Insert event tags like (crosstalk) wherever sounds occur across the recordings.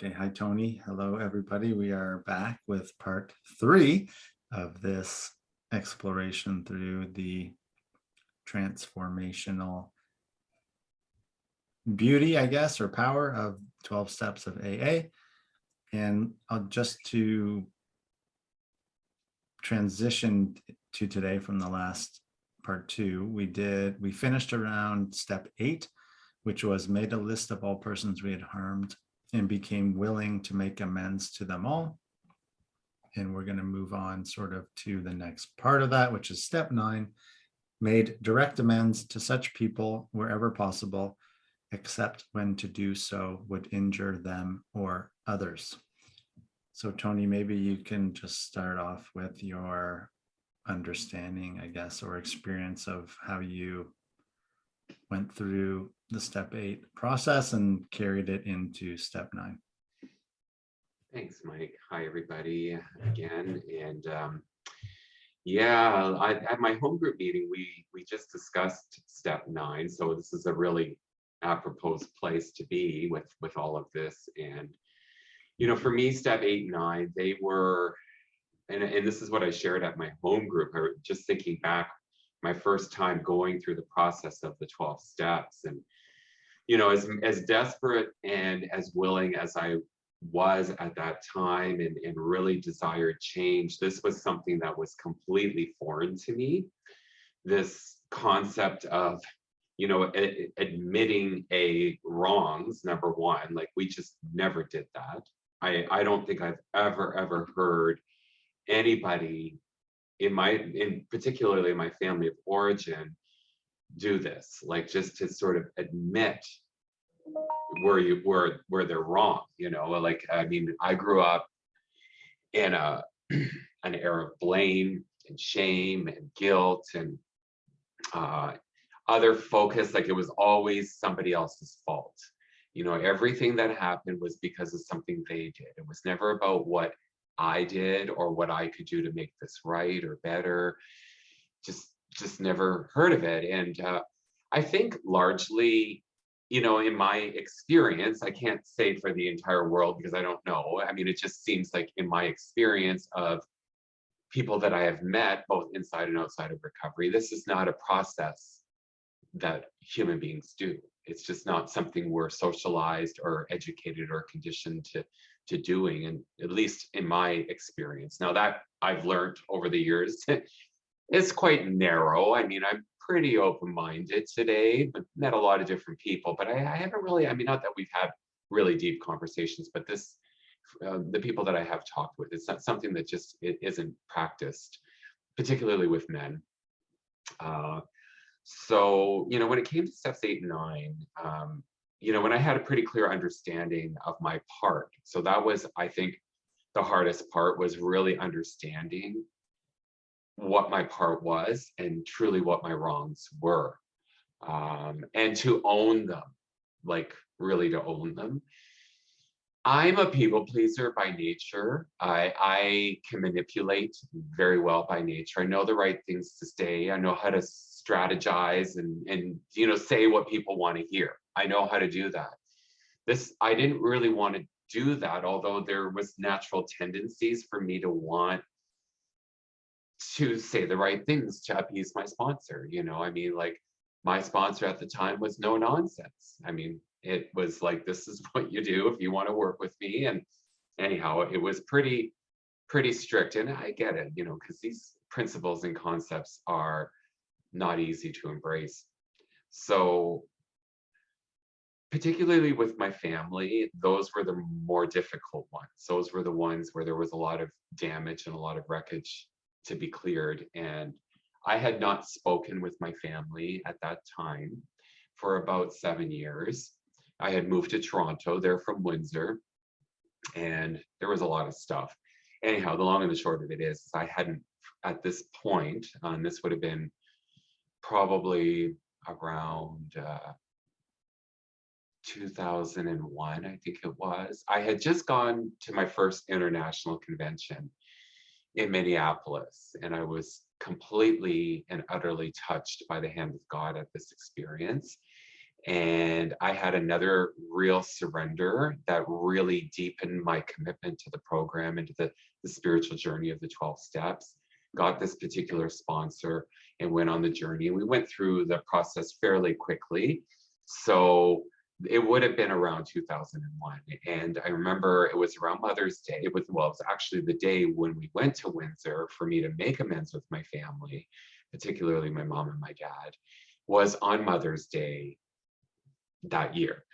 Okay, hi Tony. Hello, everybody. We are back with part three of this exploration through the transformational beauty, I guess, or power of 12 steps of AA. And I'll just to transition to today from the last part two, we did, we finished around step eight, which was made a list of all persons we had harmed and became willing to make amends to them all. And we're going to move on sort of to the next part of that, which is step nine, made direct amends to such people wherever possible, except when to do so would injure them or others. So Tony, maybe you can just start off with your understanding, I guess, or experience of how you went through the step eight process and carried it into step nine. Thanks, Mike. Hi, everybody again. And um, yeah, I, at my home group meeting, we we just discussed step nine. So this is a really apropos place to be with with all of this. And you know, for me, step eight and nine, they were, and and this is what I shared at my home group. I just thinking back, my first time going through the process of the 12 steps and you know, as, as desperate and as willing as I was at that time and, and really desired change, this was something that was completely foreign to me. This concept of, you know, admitting a wrongs, number one, like we just never did that. I, I don't think I've ever, ever heard anybody in my, in particularly my family of origin, do this, like just to sort of admit where you where where they're wrong, you know, like I mean, I grew up in a (clears throat) an era of blame and shame and guilt and uh, other focus, like it was always somebody else's fault. You know, everything that happened was because of something they did. It was never about what I did or what I could do to make this right or better. Just just never heard of it. And uh, I think largely, you know, in my experience, I can't say for the entire world because I don't know. I mean, it just seems like in my experience of people that I have met, both inside and outside of recovery, this is not a process that human beings do. It's just not something we're socialized or educated or conditioned to, to doing, and at least in my experience. Now that I've learned over the years (laughs) it's quite narrow. I mean, I'm pretty open-minded today, but met a lot of different people, but I, I, haven't really, I mean, not that we've had really deep conversations, but this, uh, the people that I have talked with, it's not something that just it isn't practiced, particularly with men. Uh, so, you know, when it came to steps eight and nine, um, you know, when I had a pretty clear understanding of my part, so that was, I think, the hardest part was really understanding what my part was and truly what my wrongs were. Um, and to own them like really to own them. I'm a people pleaser by nature. I i can manipulate very well by nature. I know the right things to say. I know how to strategize and and you know say what people want to hear. I know how to do that. This i didn't really want to do that although there was natural tendencies for me to want to say the right things to appease my sponsor. You know, I mean, like my sponsor at the time was no nonsense. I mean, it was like, this is (laughs) what you do if you want to work with me. And anyhow, it was pretty, pretty strict. And I get it, you know, because these principles and concepts are not easy to embrace. So particularly with my family, those were the more difficult ones. Those were the ones where there was a lot of damage and a lot of wreckage to be cleared. And I had not spoken with my family at that time for about seven years. I had moved to Toronto, they're from Windsor, and there was a lot of stuff. Anyhow, the long and the short of it is, I hadn't, at this point, and this would have been probably around uh, 2001, I think it was. I had just gone to my first international convention in Minneapolis. And I was completely and utterly touched by the hand of God at this experience. And I had another real surrender that really deepened my commitment to the program and to the, the spiritual journey of the 12 steps. Got this particular sponsor and went on the journey. We went through the process fairly quickly. So it would have been around 2001. And I remember it was around Mother's Day. It was, well, it was actually the day when we went to Windsor for me to make amends with my family, particularly my mom and my dad, was on Mother's Day that year.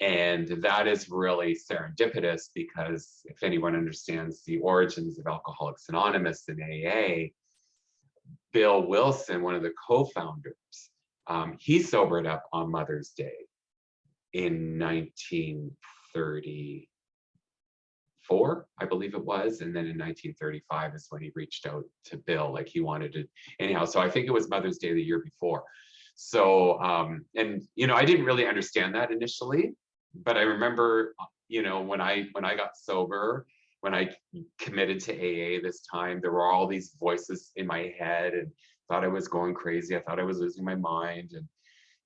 And that is really serendipitous because if anyone understands the origins of Alcoholics Anonymous and AA, Bill Wilson, one of the co-founders, um, he sobered up on Mother's Day in 1934, I believe it was. And then in 1935 is when he reached out to Bill, like he wanted to, anyhow. So I think it was Mother's Day the year before. So, um, and, you know, I didn't really understand that initially, but I remember, you know, when I, when I got sober, when I committed to AA this time, there were all these voices in my head and thought I was going crazy. I thought I was losing my mind. And,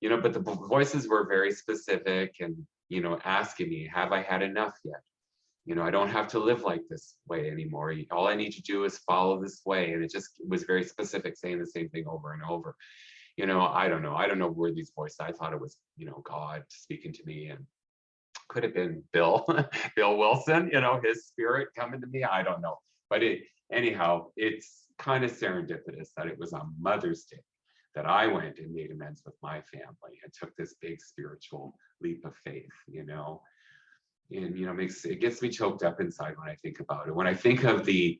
you know, but the voices were very specific and, you know, asking me, have I had enough yet? You know, I don't have to live like this way anymore. All I need to do is follow this way. And it just was very specific, saying the same thing over and over. You know, I don't know. I don't know where these voices, I thought it was, you know, God speaking to me and could have been Bill, (laughs) Bill Wilson, you know, his spirit coming to me. I don't know. But it, anyhow, it's kind of serendipitous that it was on Mother's Day that I went and made amends with my family and took this big spiritual leap of faith, you know. And you know, makes it gets me choked up inside when I think about it. When I think of the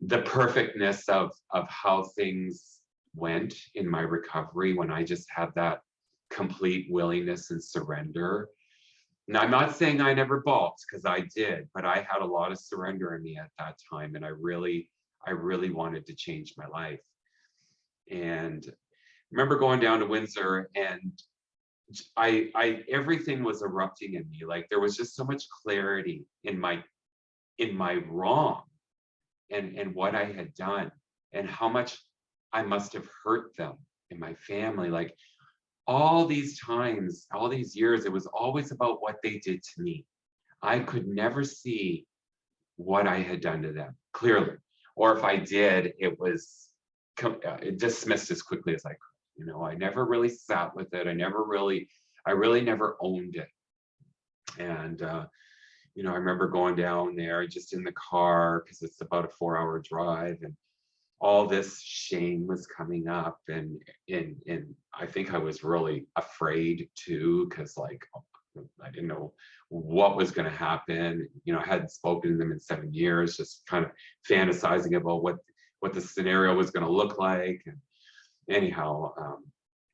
the perfectness of of how things went in my recovery when I just had that complete willingness and surrender. Now, I'm not saying I never balked because I did, but I had a lot of surrender in me at that time. And I really, I really wanted to change my life. And remember going down to Windsor and I, I, everything was erupting in me. Like there was just so much clarity in my, in my wrong and, and what I had done and how much I must have hurt them in my family. Like all these times, all these years, it was always about what they did to me. I could never see what I had done to them clearly. Or if I did, it was uh, dismissed as quickly as I could. You know, I never really sat with it. I never really, I really never owned it. And, uh, you know, I remember going down there just in the car because it's about a four hour drive and all this shame was coming up and and and I think I was really afraid too because like I didn't know what was going to happen you know I hadn't spoken to them in seven years just kind of fantasizing about what what the scenario was going to look like and anyhow um,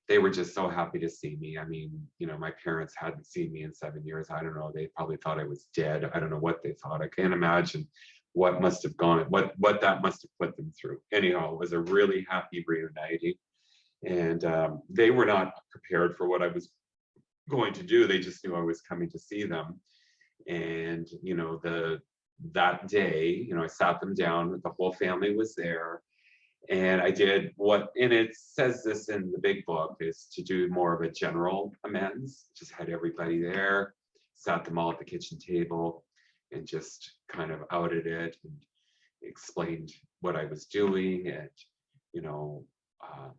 they were just so happy to see me I mean you know my parents hadn't seen me in seven years I don't know they probably thought I was dead I don't know what they thought I can't imagine what must have gone, what what that must have put them through. Anyhow, it was a really happy reuniting, and um, they were not prepared for what I was going to do. They just knew I was coming to see them, and you know the that day, you know, I sat them down. The whole family was there, and I did what, and it says this in the big book, is to do more of a general amends. Just had everybody there, sat them all at the kitchen table, and just kind of outed it and explained what I was doing and, you know, um,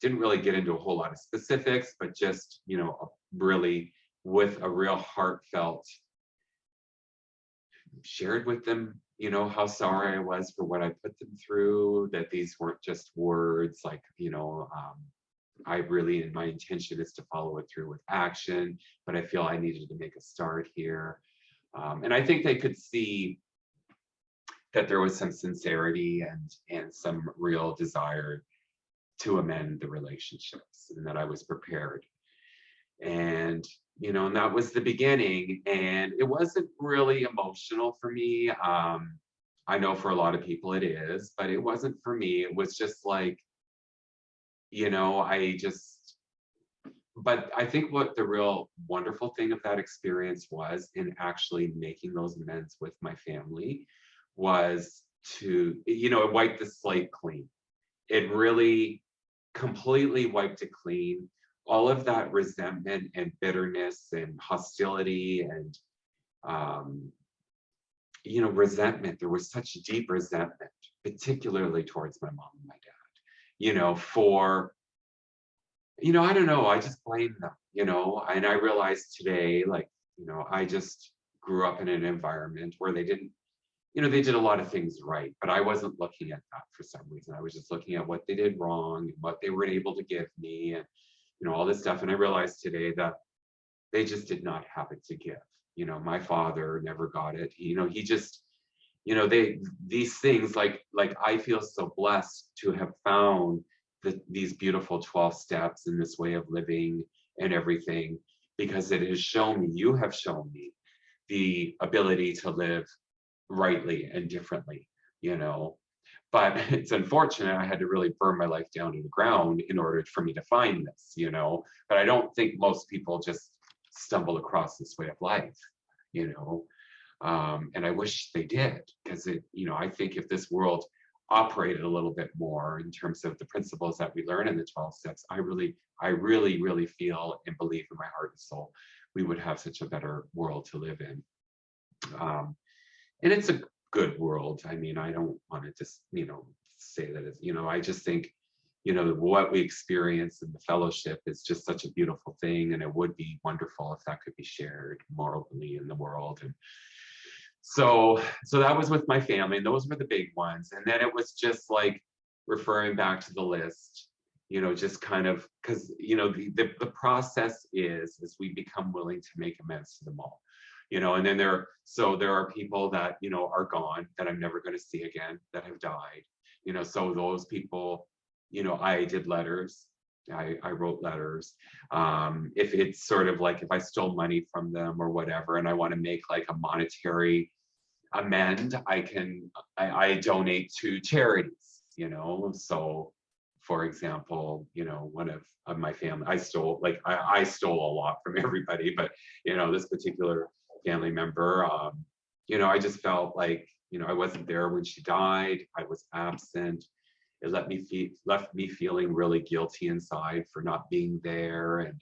didn't really get into a whole lot of specifics, but just, you know, really with a real heartfelt shared with them, you know, how sorry I was for what I put them through, that these weren't just words like, you know, um, I really, my intention is to follow it through with action, but I feel I needed to make a start here. Um, and I think they could see that there was some sincerity and and some real desire to amend the relationships and that I was prepared. And you know, and that was the beginning. And it wasn't really emotional for me. Um, I know for a lot of people it is, but it wasn't for me. It was just like, you know, I just but I think what the real wonderful thing of that experience was in actually making those amends with my family was to, you know, it wiped the slate clean. It really completely wiped it clean. All of that resentment and bitterness and hostility and um, you know, resentment. There was such deep resentment, particularly towards my mom and my dad, you know, for, you know, I don't know, I just blame them, you know, and I realized today, like, you know, I just grew up in an environment where they didn't, you know, they did a lot of things right, but I wasn't looking at that for some reason. I was just looking at what they did wrong and what they were able to give me and, you know, all this stuff. And I realized today that they just did not have it to give you know my father never got it you know he just you know they these things like like i feel so blessed to have found the, these beautiful 12 steps in this way of living and everything because it has shown me you have shown me the ability to live rightly and differently you know but (laughs) it's unfortunate i had to really burn my life down to the ground in order for me to find this you know but i don't think most people just stumble across this way of life, you know. Um, and I wish they did, because it, you know, I think if this world operated a little bit more in terms of the principles that we learn in the 12 steps, I really, I really, really feel and believe in my heart and soul, we would have such a better world to live in. Um, and it's a good world. I mean, I don't want to just, you know, say that it's, you know, I just think you know, what we experience in the fellowship is just such a beautiful thing. And it would be wonderful if that could be shared more morally in the world. And so, so that was with my family and those were the big ones. And then it was just like referring back to the list, you know, just kind of, cause you know, the, the, the process is, is we become willing to make amends to them all you know and then there so there are people that you know are gone that i'm never going to see again that have died you know so those people you know, I did letters. I, I wrote letters. Um, if it's sort of like if I stole money from them or whatever, and I want to make like a monetary amend, I can I, I donate to charities. You know, so for example, you know, one of, of my family, I stole like I, I stole a lot from (laughs) everybody, but you know, this particular family member, um, you know, I just felt like you know I wasn't there when she died. I was absent it let me feel left me feeling really guilty inside for not being there and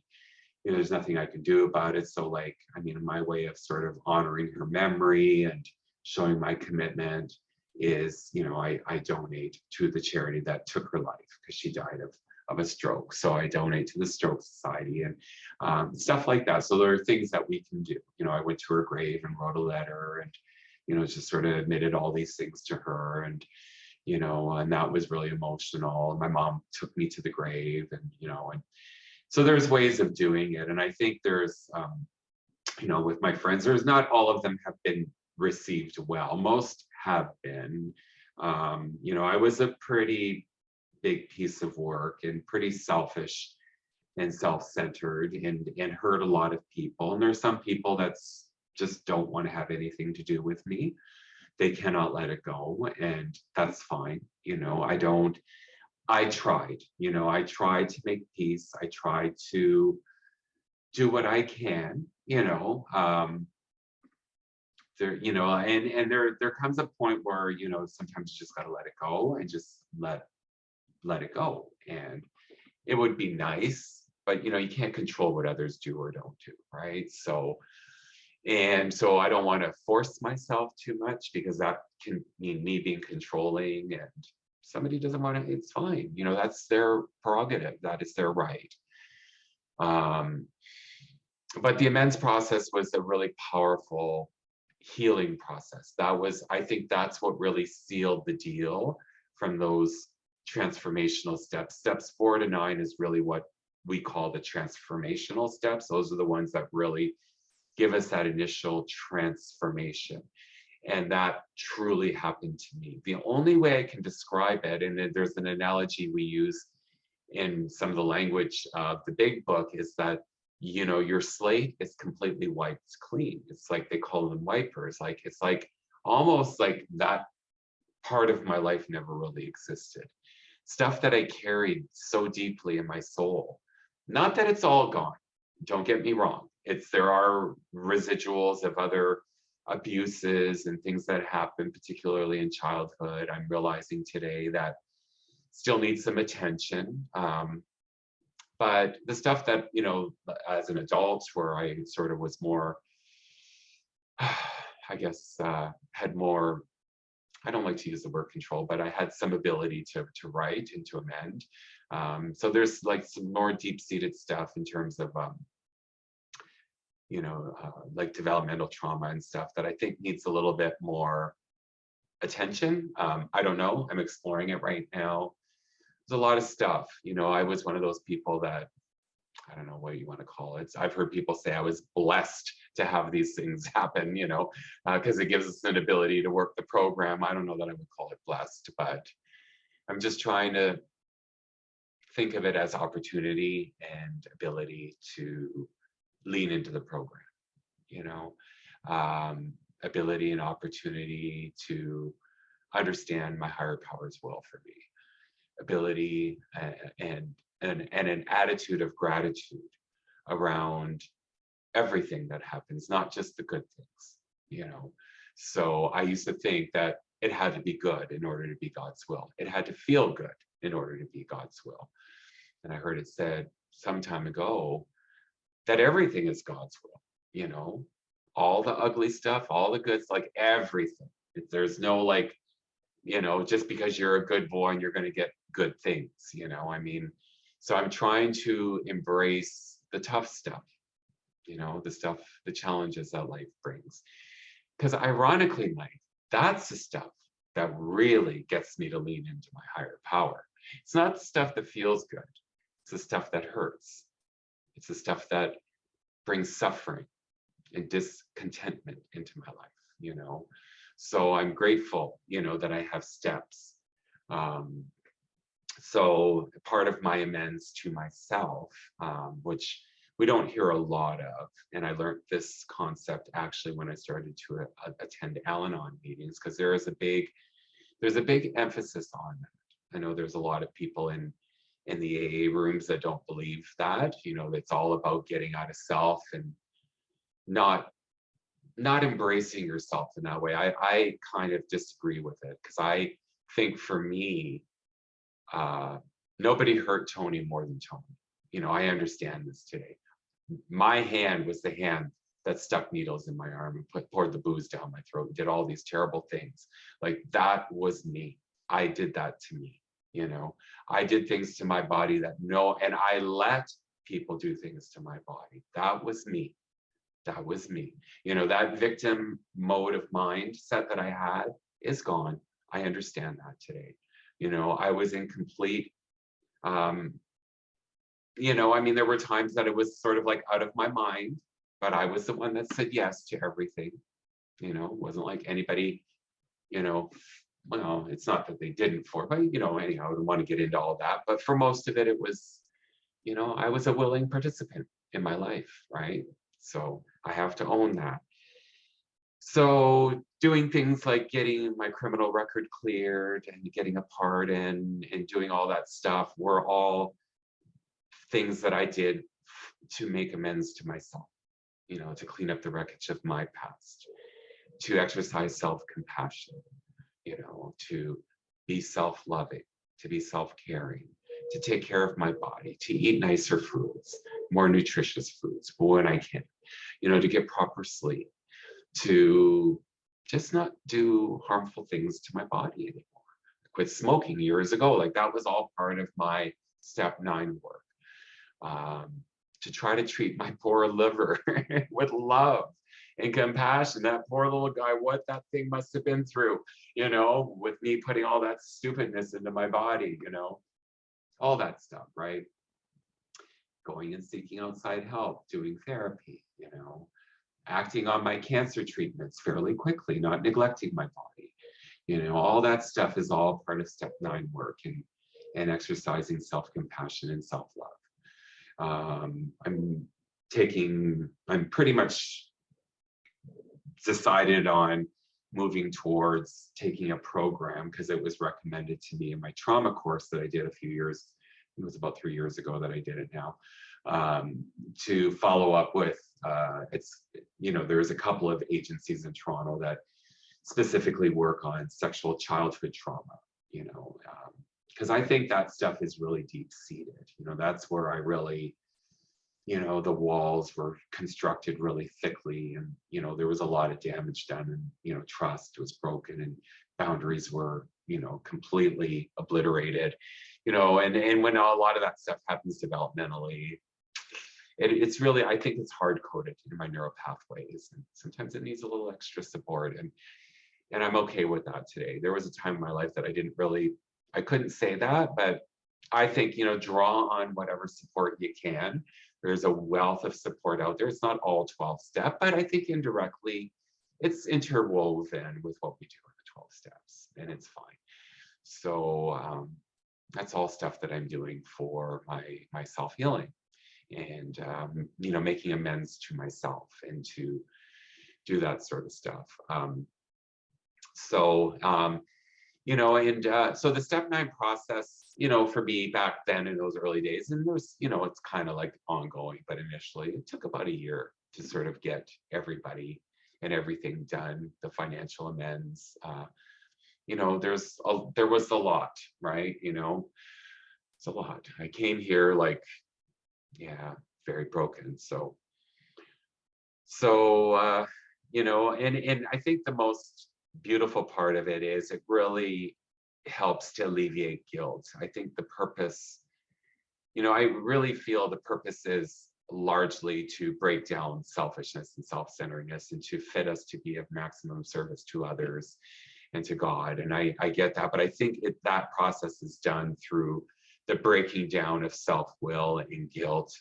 you know there's nothing i can do about it so like i mean my way of sort of honoring her memory and showing my commitment is you know i i donate to the charity that took her life because she died of of a stroke so i donate to the stroke society and um, stuff like that so there are things that we can do you know i went to her grave and wrote a letter and you know just sort of admitted all these things to her and you know, and that was really emotional. My mom took me to the grave and, you know, and so there's ways of doing it. And I think there's, um, you know, with my friends, there's not all of them have been received well. Most have been. Um, you know, I was a pretty big piece of work and pretty selfish and self-centered and and hurt a lot of people. And there's some people that's just don't want to have anything to do with me they cannot let it go and that's fine you know i don't i tried you know i tried to make peace i tried to do what i can you know um there you know and and there there comes a point where you know sometimes you just got to let it go and just let let it go and it would be nice but you know you can't control what others do or don't do right so and so I don't want to force myself too much because that can mean me being controlling and somebody doesn't want to, it's fine. You know, that's their prerogative. That is their right. Um, but the amends process was a really powerful healing process. That was, I think that's what really sealed the deal from those transformational steps. Steps four to nine is really what we call the transformational steps. Those are the ones that really give us that initial transformation. And that truly happened to me. The only way I can describe it, and there's an analogy we use in some of the language of the big book, is that you know your slate is completely wiped clean. It's like they call them wipers. Like it's like almost like that part of my life never really existed. Stuff that I carried so deeply in my soul. Not that it's all gone. Don't get me wrong it's there are residuals of other abuses and things that happen, particularly in childhood. I'm realizing today that still needs some attention. Um, but the stuff that, you know, as an adult where I sort of was more, (sighs) I guess, uh, had more, I don't like to use the word control, but I had some ability to, to write and to amend. Um, so there's like some more deep seated stuff in terms of, um, you know, uh, like developmental trauma and stuff that I think needs a little bit more attention. Um, I don't know. I'm exploring it right now. There's a lot of stuff. You know, I was one of those people that I don't know what you want to call it. I've heard people say I was blessed to have these things (laughs) happen, you know, because it gives us an ability to work the program. I don't know that I would call it blessed, but I'm just trying to think of it as opportunity and ability to lean into the program, you know, um, ability and opportunity to understand my higher powers will for me, ability and, and, and, and an attitude of gratitude around everything that happens, not just the good things, you know. So I used to think that it had to be good in order to be God's will. It had to feel good in order to be God's will. And I heard it said some time ago that everything is God's will, you know, all the ugly stuff, all the goods, like everything. There's no like, you know, just because you're a good boy and you're going to get good things, you know, I mean, so I'm trying to embrace the tough stuff, you know, the stuff, the challenges that life brings. Because ironically, Mike, that's the stuff that really gets me to lean into my higher power. It's not the stuff that feels good. It's the stuff that hurts. It's the stuff that brings suffering and discontentment into my life, you know. So I'm grateful, you know, that I have steps. Um, so part of my amends to myself, um, which we don't hear a lot of, and I learned this concept actually when I started to uh, attend Al-Anon meetings, because there is a big, there's a big emphasis on that. I know there's a lot of people in in the AA rooms that don't believe that, you know, it's all about getting out of self and not not embracing yourself in that way. I, I kind of disagree with it because I think for me, uh, nobody hurt Tony more than Tony. You know, I understand this today. My hand was the hand that stuck needles in my arm and put poured the booze down my throat and did all these terrible things. Like that was me. I did that to me. You know, I did things to my body that no, and I let people do things to my body. That was me that was me. You know, that victim mode of mindset that I had is gone. I understand that today. You know, I was in complete, um, you know, I mean, there were times that it was sort of like out of my mind, but I was the one that said yes to everything. You know, it wasn't like anybody, you know, well, it's not that they didn't for, but you know, anyhow, I don't want to get into all that. But for most of it, it was, you know, I was a willing participant in my life, right? So I have to own that. So doing things like getting my criminal record cleared and getting a pardon and doing all that stuff were all things that I did to make amends to myself, you know, to clean up the wreckage of my past, to exercise self-compassion, you know, to be self-loving, to be self-caring, to take care of my body, to eat nicer foods, more nutritious foods when I can, you know, to get proper sleep, to just not do harmful things to my body anymore. I quit smoking years ago. Like that was all part of my step nine work. Um, to try to treat my (laughs) poor liver (laughs) with love and compassion. That poor little guy, what that thing must have been through, you know, with me putting all that stupidness into my body, you know, all that stuff, right? Going and seeking outside help, doing therapy, you know, acting on my cancer treatments fairly quickly, not neglecting my body. You know, all that stuff is all part of step nine work and, and exercising self-compassion and self-love. Um, I'm taking, I'm pretty much decided on moving towards taking a program because it was recommended to me in my trauma course that I did a few years, it was about three years ago that I did it now, um, to follow up with, uh, it's, you know, there's a couple of agencies in Toronto that specifically work on sexual childhood trauma, you know, um, because I think that stuff is really deep seated. You know, that's where I really, you know, the walls were constructed really thickly, and you know, there was a lot of damage done, and you know, trust was broken, and boundaries were, you know, completely obliterated. You know, and and when a lot of that stuff happens developmentally, it, it's really I think it's hard coded in my neural pathways, and sometimes it needs a little extra support, and and I'm okay with that today. There was a time in my life that I didn't really I couldn't say that, but I think, you know, draw on whatever support you can. There's a wealth of support out there. It's not all 12 step, but I think indirectly it's interwoven with what we do in the 12 steps and it's fine. So um, that's all stuff that I'm doing for my, my self-healing and, um, you know, making amends to myself and to do that sort of stuff. Um, so, um, you know, and uh, so the step nine process, you know, for me back then in those early days, and there's, you know, it's kind of like ongoing, but initially it took about a year to sort of get everybody and everything done, the financial amends. Uh, you know, there's a, there was a lot, right? You know, it's a lot. I came here like, yeah, very broken. So, so uh, you know, and and I think the most beautiful part of it is it really helps to alleviate guilt. I think the purpose, you know, I really feel the purpose is largely to break down selfishness and self-centeredness and to fit us to be of maximum service to others and to God. And I, I get that, but I think it, that process is done through the breaking down of self-will and guilt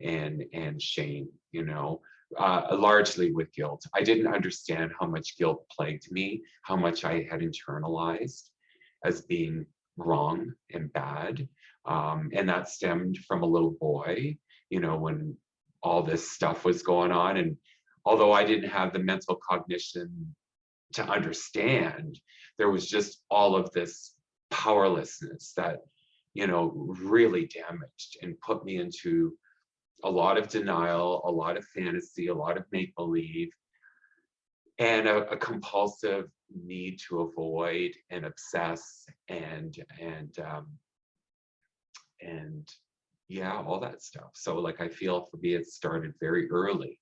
and and shame, you know, uh, largely with guilt. I didn't understand how much guilt plagued me, how much I had internalized as being wrong and bad. Um, and that stemmed from a little boy, you know, when all this stuff was going on. And although I didn't have the mental cognition to understand, there was just all of this powerlessness that, you know, really damaged and put me into a lot of denial, a lot of fantasy, a lot of make believe, and a, a, compulsive need to avoid and obsess and and um, and yeah, all that stuff. So like I feel for me, it started very early.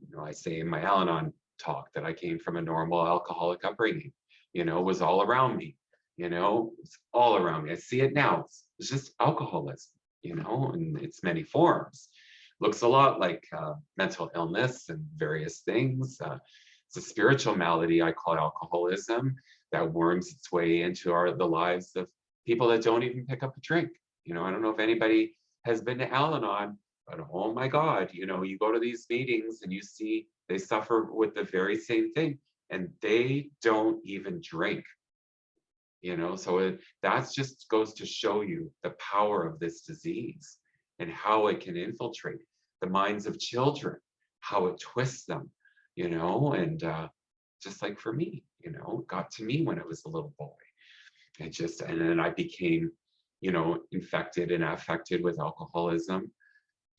You know, I say in my Al-Anon talk that I came from a normal alcoholic upbringing. You know, was all around me. You know, it's all around me. I see it now. It's, it's just alcoholism. You know, in its many forms looks a lot like uh, mental illness and various things. Uh, it's a spiritual malady I call alcoholism that worms its way into our the lives of people that don't even pick up a drink. You know, I don't know if anybody has been to Al-Anon, but oh my God, you know, you go to these meetings and you see they suffer with the very same thing and they don't even drink. You know, so it, that's just goes to show you the power of this disease and how it can infiltrate the minds of children, how it twists them, you know, and uh, just like for me, you know, got to me when I was a little boy. It just, and then I became, you know, infected and affected with alcoholism.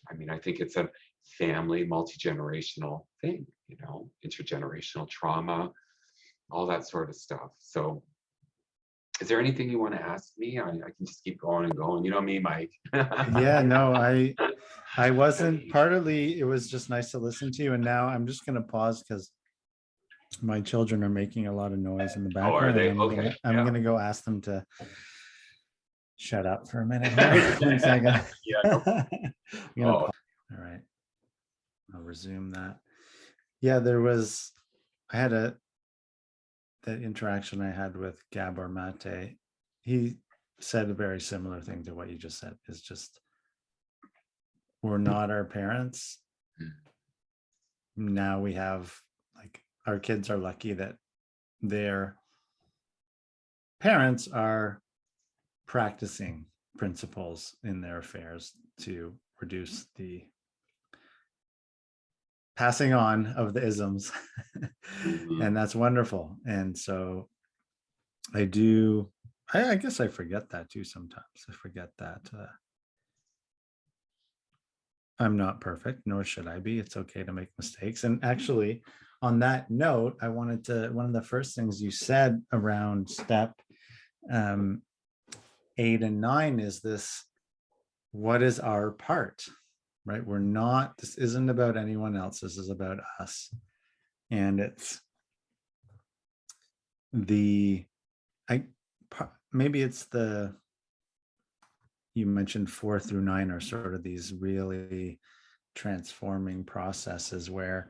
I mean, I think it's a family, multi-generational thing, you know, intergenerational trauma, all that sort of stuff. So is there anything you want to ask me? I, I can just keep going and going. You know me, Mike. yeah, no, I (laughs) I (laughs) wasn't partly it was just nice to listen to you. And now I'm just gonna pause because my children are making a lot of noise in the Oh, are background. they? I'm, Okay, gonna, I'm yeah. gonna go ask them to shut up for a minute. (laughs) here. (laughs) One second. Yeah, no- Oh. All right. I'll resume that. Yeah, there was, I had a, that interaction I had with Gabor Mate. He said a very similar thing to what you just said, is just, we're not our parents. Now we have, like, our kids are lucky that their parents are practicing principles in their affairs to reduce the passing on of the isms (laughs) Mhm. and that's wonderful and so i do I, I guess i forget that too sometimes i forget that uh, i'm not perfect nor should i be it's okay to make mistakes and actually on that note i wanted to one of the first things you said around step um eight and nine is this, what is our part? Right? We're not, this isn't about anyone else. This is about us. And it's the, I, maybe it's the, you mentioned four through nine are sort of these really transforming processes where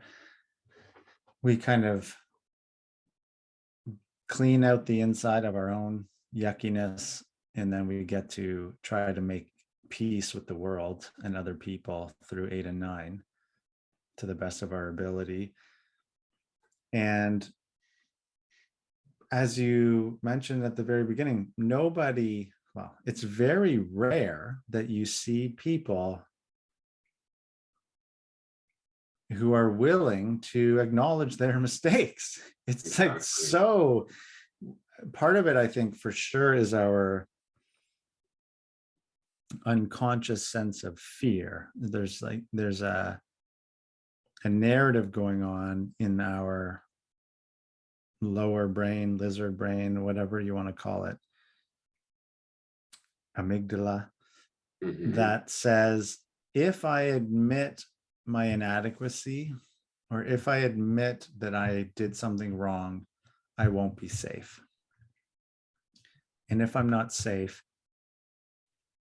we kind of clean out the inside of our own yuckiness and then we get to try to make peace with the world and other people through eight and nine to the best of our ability. And as you mentioned at the very beginning nobody well it's very rare that you see people who are willing to acknowledge their (laughs) mistakes. It's like so, part of it, I think, for sure is our unconscious sense of fear. There's like, there's a, a narrative going on in our lower brain, lizard brain, whatever you want to call it, amygdala, Mhm. that says, if I admit my inadequacy, or if I admit that I did something wrong, I won't be safe. And if I'm not safe,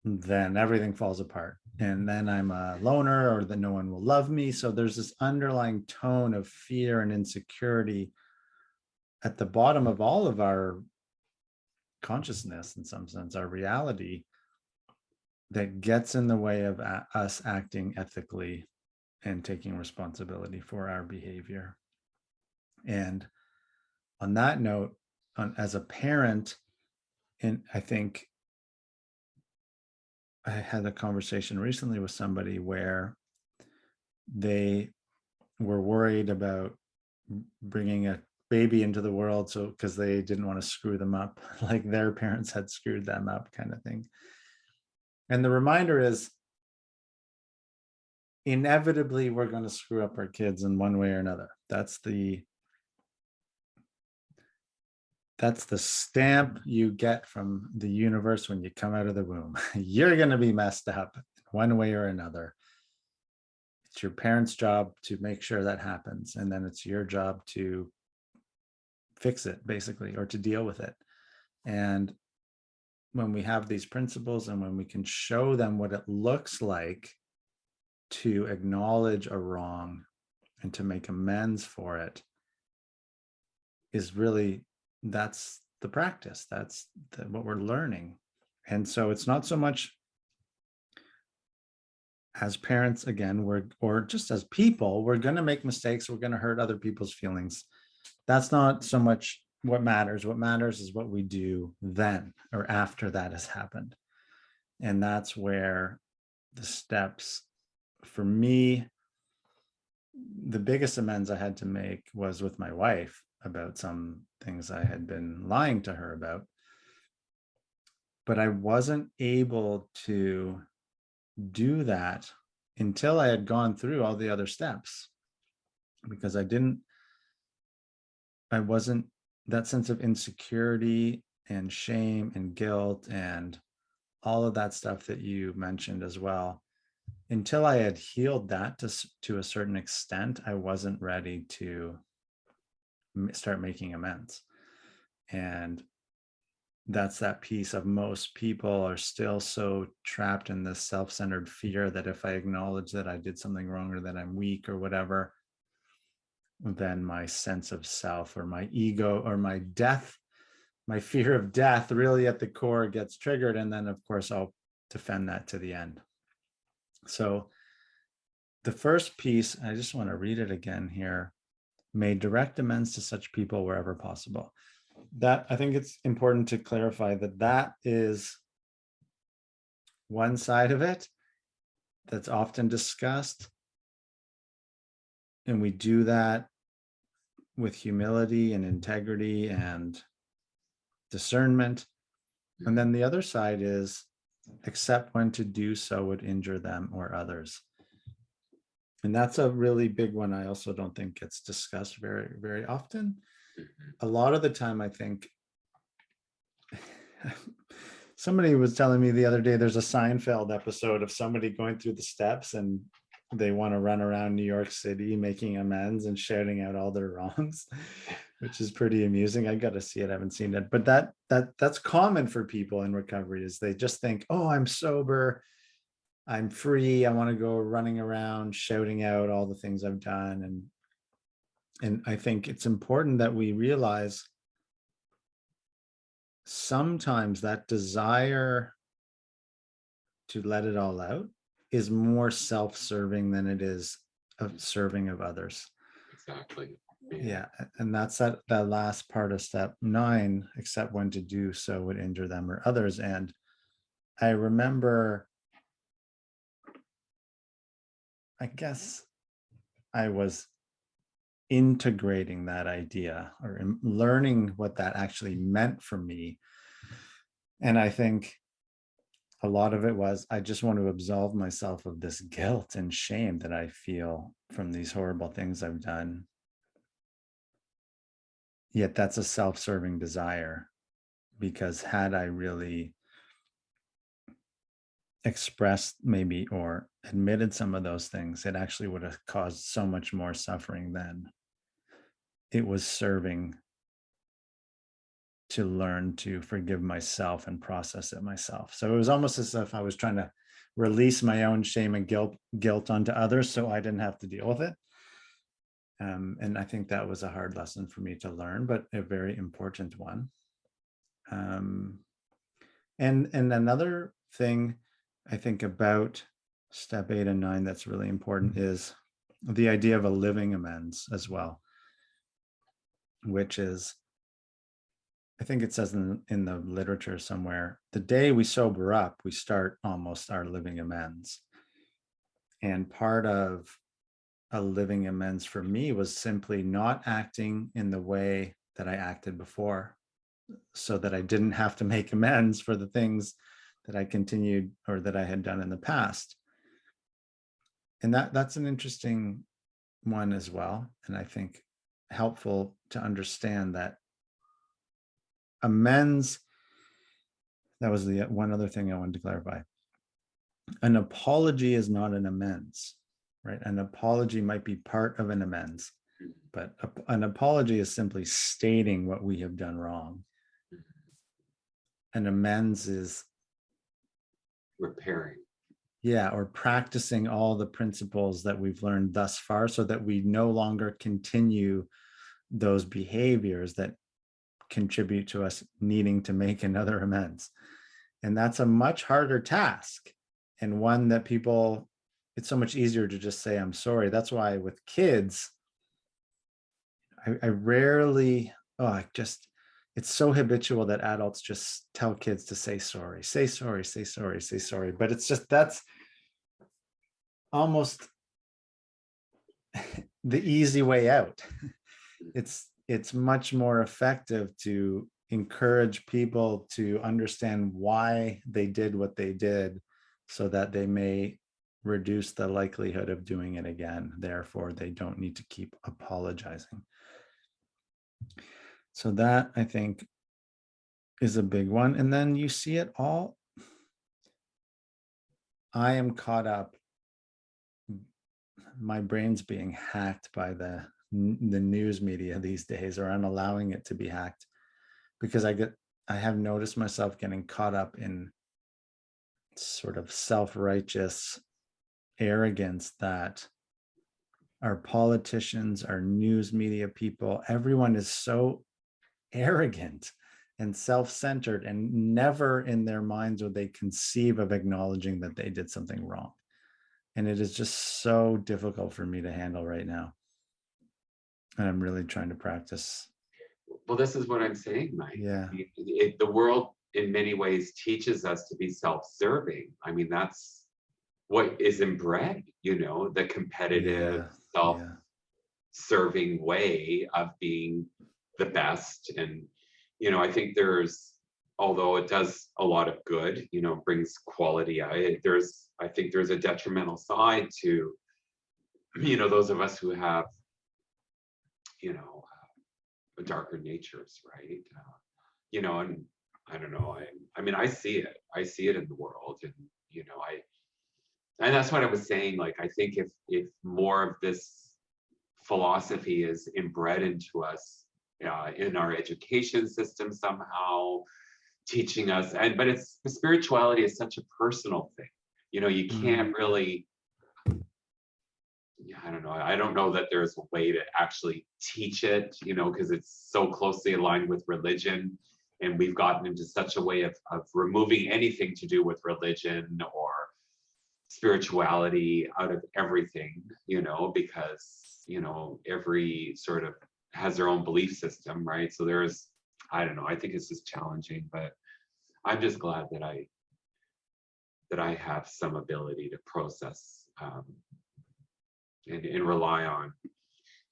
then everything falls apart. And then I'm a loner or that no one will love me. So there's this underlying tone of fear and insecurity at the bottom of all of our consciousness, in some sense, our reality that gets in the way of us acting ethically and taking responsibility for our behavior. And on that note, on, as a parent, and I think I had a conversation recently with somebody where they were worried about bringing a baby into the world so because they didn't want to screw them up (laughs) like their parents had screwed them up kind of thing and the reminder is inevitably we're going to screw up our kids in one way or another. That's the that's the stamp you get from the universe when you come out of the womb. (laughs) You're going to be messed up one way or another. It's your parents' job to make sure that happens. And then it's your job to fix it, basically, or to deal with it. And when we have these principles and when we can show them what it looks like to acknowledge a wrong and to make amends for it is really that's the practice that's the, what we're learning and so it's not so much as parents again we're or just as people we're going to make mistakes we're going to hurt other people's feelings that's not so much what matters what matters is what we do then or after that has happened and that's where the steps for me, the biggest amends I had to make was with my wife about some things I had been lying to her about. But I wasn't able to do that until I had gone through all the other steps because I didn't, I wasn't, that sense of insecurity and shame and guilt and all of that stuff that you mentioned as well until I had healed that to, to a certain extent, I wasn't ready to start making amends. And that's that piece of most people are still so trapped in this self-centered fear that if I acknowledge that I did something wrong or that I'm weak or whatever, then my sense of self or my ego or my death, my fear of death really at the core gets triggered. And then of course I'll defend that to the end. So the first piece, I just want to read it again here, made direct amends to such people wherever possible. That I think it's important to clarify that that is one side of it that's often discussed. And we do that with humility and integrity and discernment. And then the other side is except when to do so would injure them or others. And that's a really big one. I also don't think gets discussed very, very often. Mhm. A lot of the time, I think (laughs) Somebody was telling me the other day, there's a Seinfeld episode of somebody going through the steps and they want to run around New York City making amends and shouting out all their (laughs) wrongs, which is pretty amusing. I got to see it. I haven't seen it, but that that that's common for people in recovery is they just think, "Oh, I'm sober. I'm free. I want to go running around shouting out all the things I've done." And and I think it's important that we realize sometimes that desire to let it all out is more self-serving than it is of mm. serving of others. Exactly. Yeah, and that's that that last part of step nine, except when to do so would injure them or others. And I remember, I guess I was integrating that idea or um, learning what that actually meant for me. And I think a lot of it was I just want to absolve myself of this guilt and shame that I feel from these horrible things I've done. Yet that's a self-serving desire because had I really expressed maybe or admitted some of those things, it actually would have caused so much more suffering than it was serving to learn to forgive myself and process it myself. So it was almost as if I was trying to release my own shame and guilt guilt onto others so I didn't have to deal with it. Um, and I think that was a hard lesson for me to learn, but a very important one. Um, and and another thing I think about step eight and nine that's really important is the idea of a living amends as well, which is I think it says in, in the literature somewhere, the day we sober up, we start almost our living amends. And part of a living amends for me was simply not acting in the way that I acted before so that I didn't have to make amends for the things that I continued or that I had done in the past. And that that's an interesting one as well. And I think helpful to understand that amends, that was the uh, one other thing I wanted to clarify. An apology is not an amends, right? An apology might be part of an amends, mm-hmm. but a- an apology is simply stating what we have done wrong. Mm-hmm. An amends is, Repairing. yeah, or practicing all the principles that we've learned thus far so that we no longer continue those behaviors that contribute to us needing to make another (laughs) amends. And that's a much harder task and one that people, it's so much easier to just say, I'm sorry. That's why with kids, I, I rarely, oh, I just, it's so habitual that adults just tell kids to say sorry, say sorry, say sorry, say sorry. But it's just, that's almost (laughs) the easy way out. It's it's much more effective to encourage people to understand why they did what they did so that they may reduce the likelihood of doing it again. Therefore, they don't need to keep apologizing. So that I think is a big one. And then you see it all. I am caught up. My brain's being hacked by the the news media these days or I'm allowing it to be hacked because I get I have noticed myself getting caught up in sort of self-righteous arrogance that our politicians, our news media people, everyone is so arrogant and self-centered and never in their minds would they conceive of acknowledging that they did something wrong. And it is just so difficult for me to handle right now. And I'm really trying to practice. Well, this is what I'm saying, Mike. Yeah. I mean, It, the world in many ways teaches us to be self-serving. I mean, that's what is inbred, you know, the competitive, Yeah, self yeah. serving way of being the best and you know i think there's although it does a lot of good you know brings quality I, there's i think there's a detrimental side to you know those of us who have you know uh, darker natures right? Uh, you know and I don't know, I, I mean, I see it, I see it in the world and, you know, I, and that's what I was saying, like, I think if, if more of this philosophy is inbred into us uh, in our education system somehow, teaching us, and, but it's, spirituality is such a personal thing. You know, you can't really, yeah, I don't know, I don't know that there's a way to actually teach it, you know, because it's so closely aligned with religion. And we've gotten into such a way of, of removing anything to do with religion or spirituality out of everything, you know, because, you know, every sort of has their own belief system, right? So there's, I don't know, I think it's just challenging, but I'm just glad that I that I have some ability to process um, and, and rely on,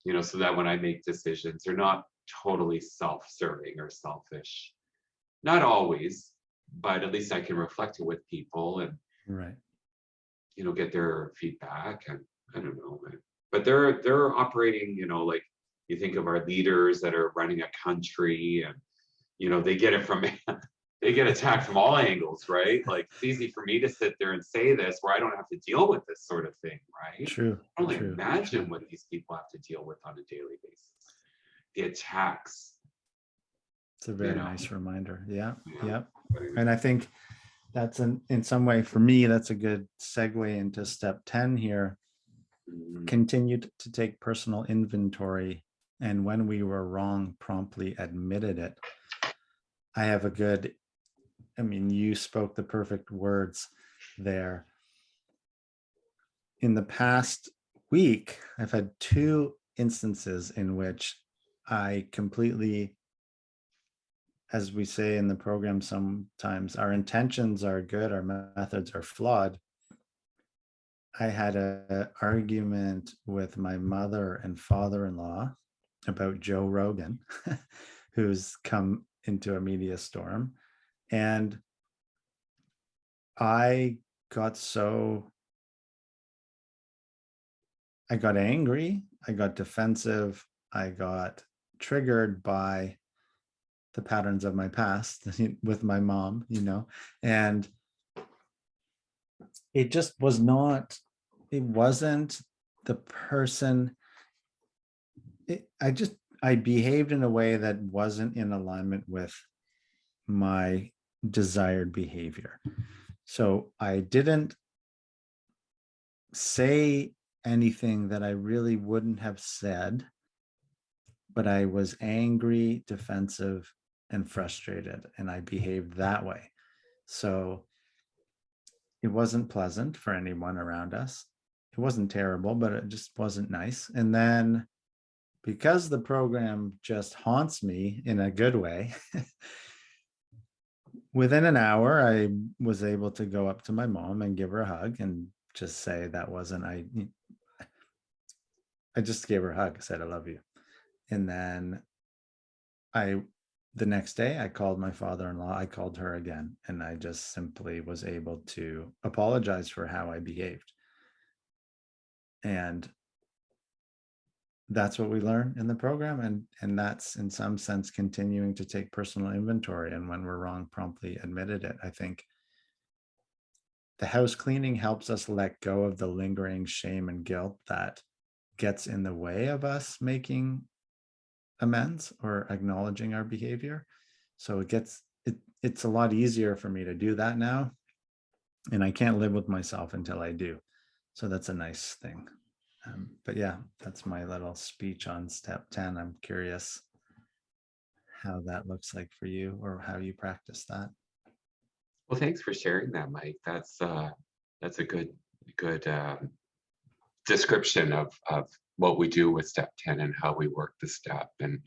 you know, so that when I make decisions, they're not totally self-serving or selfish. Not always, but at least I can reflect it with people and Right. you know get their feedback and I don't know, but- but they're they're operating, you know, like you think of our leaders that are running a country and you know they get it from (laughs) they get attacked from all angles, right? Like it's easy for me to sit there and say this where I don't have to deal with this sort of thing, right? True. I can only true, imagine true. what these people have to deal with on a daily basis. The attacks. It's a very know. nice reminder. Yeah. Yeah. Yep. And I think that's an, in some way, for me, that's a good segue into step 10 here. Mm, Continued to take personal inventory and when we were wrong, promptly admitted it. I have a good, I mean, you spoke the perfect words there. In the past week, I've had two instances in which I completely as we say in the program sometimes, our intentions are good, our methods are flawed. I had an argument with my mother and father-in-law about Joe Rogan, (laughs) who's come into a media storm. And I got so, I got angry, I got defensive, I got triggered by the patterns of my past (laughs) with my mom, you know, and it just was not, it wasn't the person. It, I just, I behaved in a way that wasn't in alignment with my desired behavior. So I didn't say anything that I really wouldn't have said, but I was angry, defensive, and frustrated and I behaved that way. So it wasn't pleasant for anyone around us. It wasn't terrible, but it just wasn't nice. And then because the program just haunts me in a good way, (laughs) within an hour, I was able to go up to my mom and give her a hug and just say that wasn't, I, I just gave her a hug, said, I love you. And then I the next day I called my father-in-law, I called her again, and I just simply was able to apologize for how I behaved. And that's what we learn in the program. And, and that's in some sense continuing to take personal inventory. And when we're wrong, promptly admitted it. I think the house cleaning helps us let go of the lingering shame and guilt that gets in the way of us making amends or acknowledging our behavior. So it gets, it, it's a lot easier for me to do that now. And I can't live with myself until I do. So that's a nice thing. Um, but yeah, that's my little speech on step 10. I'm curious how that looks like for you or how you practice that. Well, thanks for sharing that, Mike. That's uh, that's a good good um, description of of what we do with step 10 and how we work the step. And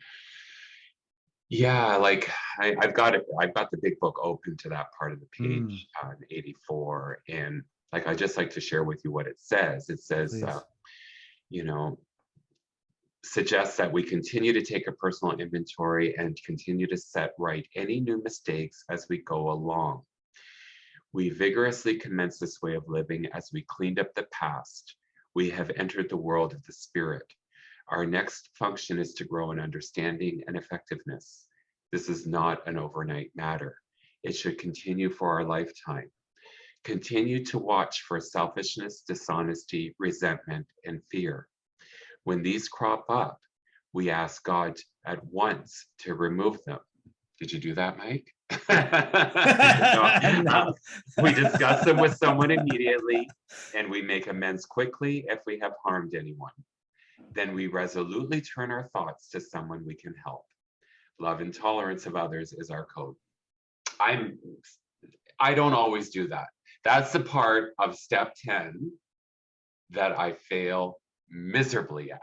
yeah, like I, I've got it, I've got the big book open to that part of the page on 84. And like I just like to share with you what it says. It says, uh. You know, suggests that we continue to take a personal inventory and continue to set right any new mistakes as we go along. We vigorously commence this way of living as we cleaned up the past. We have entered the world of the spirit. Our next function is to grow in understanding and effectiveness. This is not an overnight matter. It should continue for our lifetime. Continue to watch for selfishness, dishonesty, resentment, and fear. When these crop up, we ask God at once to remove them. Did you do that, Mike? (laughs) No, No. (laughs) We discuss them with someone immediately and we make amends quickly if we have harmed anyone. Then we resolutely turn our thoughts to someone we can help. Love and tolerance of others is our code. I'm, I don't always do that. That's the part of step 10 that I fail miserably at.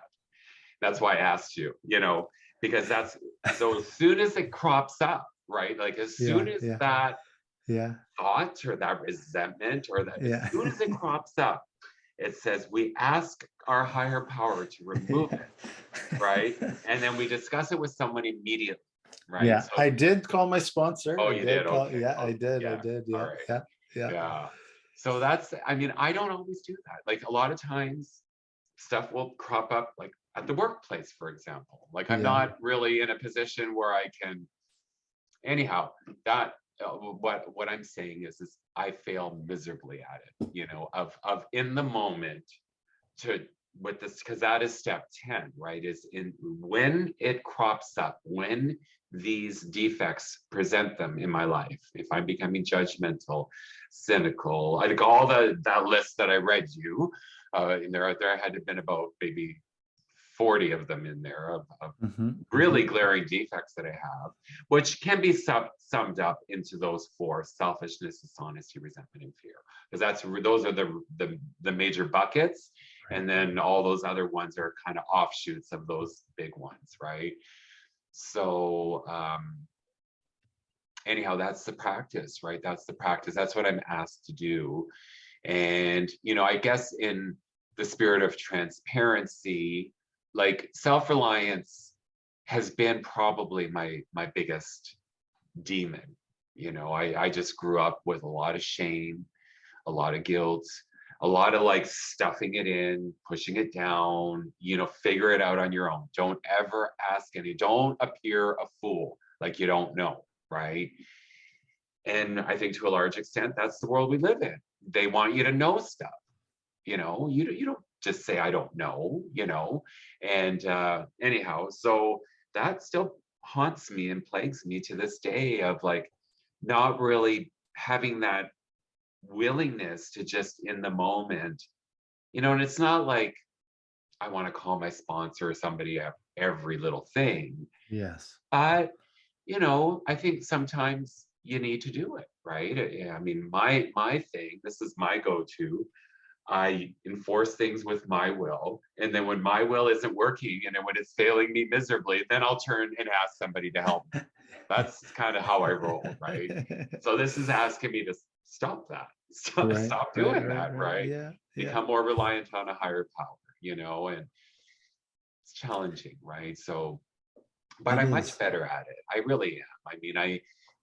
That's why I asked you, you know, because that's, so as soon as it crops up, right? Like as Yeah, soon as yeah. that Yeah, thought or that resentment or that Yeah. as soon as it (laughs) crops up, it says we ask our higher power to remove it, (laughs) right? And then we discuss it with someone immediately, right? Yeah, So- I did call my sponsor. Oh, I you did? call- Okay. Yeah, I Oh, did, I did, yeah, yeah, yeah. yeah. So that's, I mean, I don't always do that. Like a lot of times stuff will crop up like at the workplace, for example. Like I'm Yeah. not really in a position where I can, anyhow, that, uh, what, what I'm saying is, is I fail miserably at it, you know, of, of in the moment to, with this, because that is step 10, right? Is in, when it crops up, when these defects present them in my life, if I'm becoming judgmental, cynical, I think all the, that list that I read you, uh, there, there had to been about maybe 40 of them in there of, of Mhm, really glaring defects that I have, which can be sum, summed up into those four: selfishness, dishonesty, resentment, and fear. Because that's those are the, the the major buckets, and then all those other ones are kind of offshoots of those big ones, right? So um, anyhow, that's the practice, right? That's the practice. That's what I'm asked to do, and you know, I guess in the spirit of transparency, like self-reliance has been probably my my biggest demon you know i i just grew up with a lot of shame a lot of guilt a lot of like stuffing it in pushing it down you know figure it out on your own. Don't ever ask any don't appear a fool like you don't know right? And i think to a large extent that's the world we live in. They want you to know stuff you know? You, you don't just say i don't know you know? And uh anyhow so that still haunts me and plagues me to this day of like not really having that willingness to just in the moment you know and it's not like i want to call my sponsor or somebody at every little thing. Yes, but you know i think sometimes you need to do it right? I mean my my thing this is my go-to. I enforce things with my will and then when my will isn't working and when it's failing me miserably then i'll turn and ask somebody to help me. (laughs) that's kind of how i roll right? (laughs) So this is asking me to stop that (laughs) stop, Right, stop right, doing that right Yeah, yeah, become more reliant on a higher power, you know, and it's challenging, right? So, but It I'm is. much better at it. I really am. I mean, I,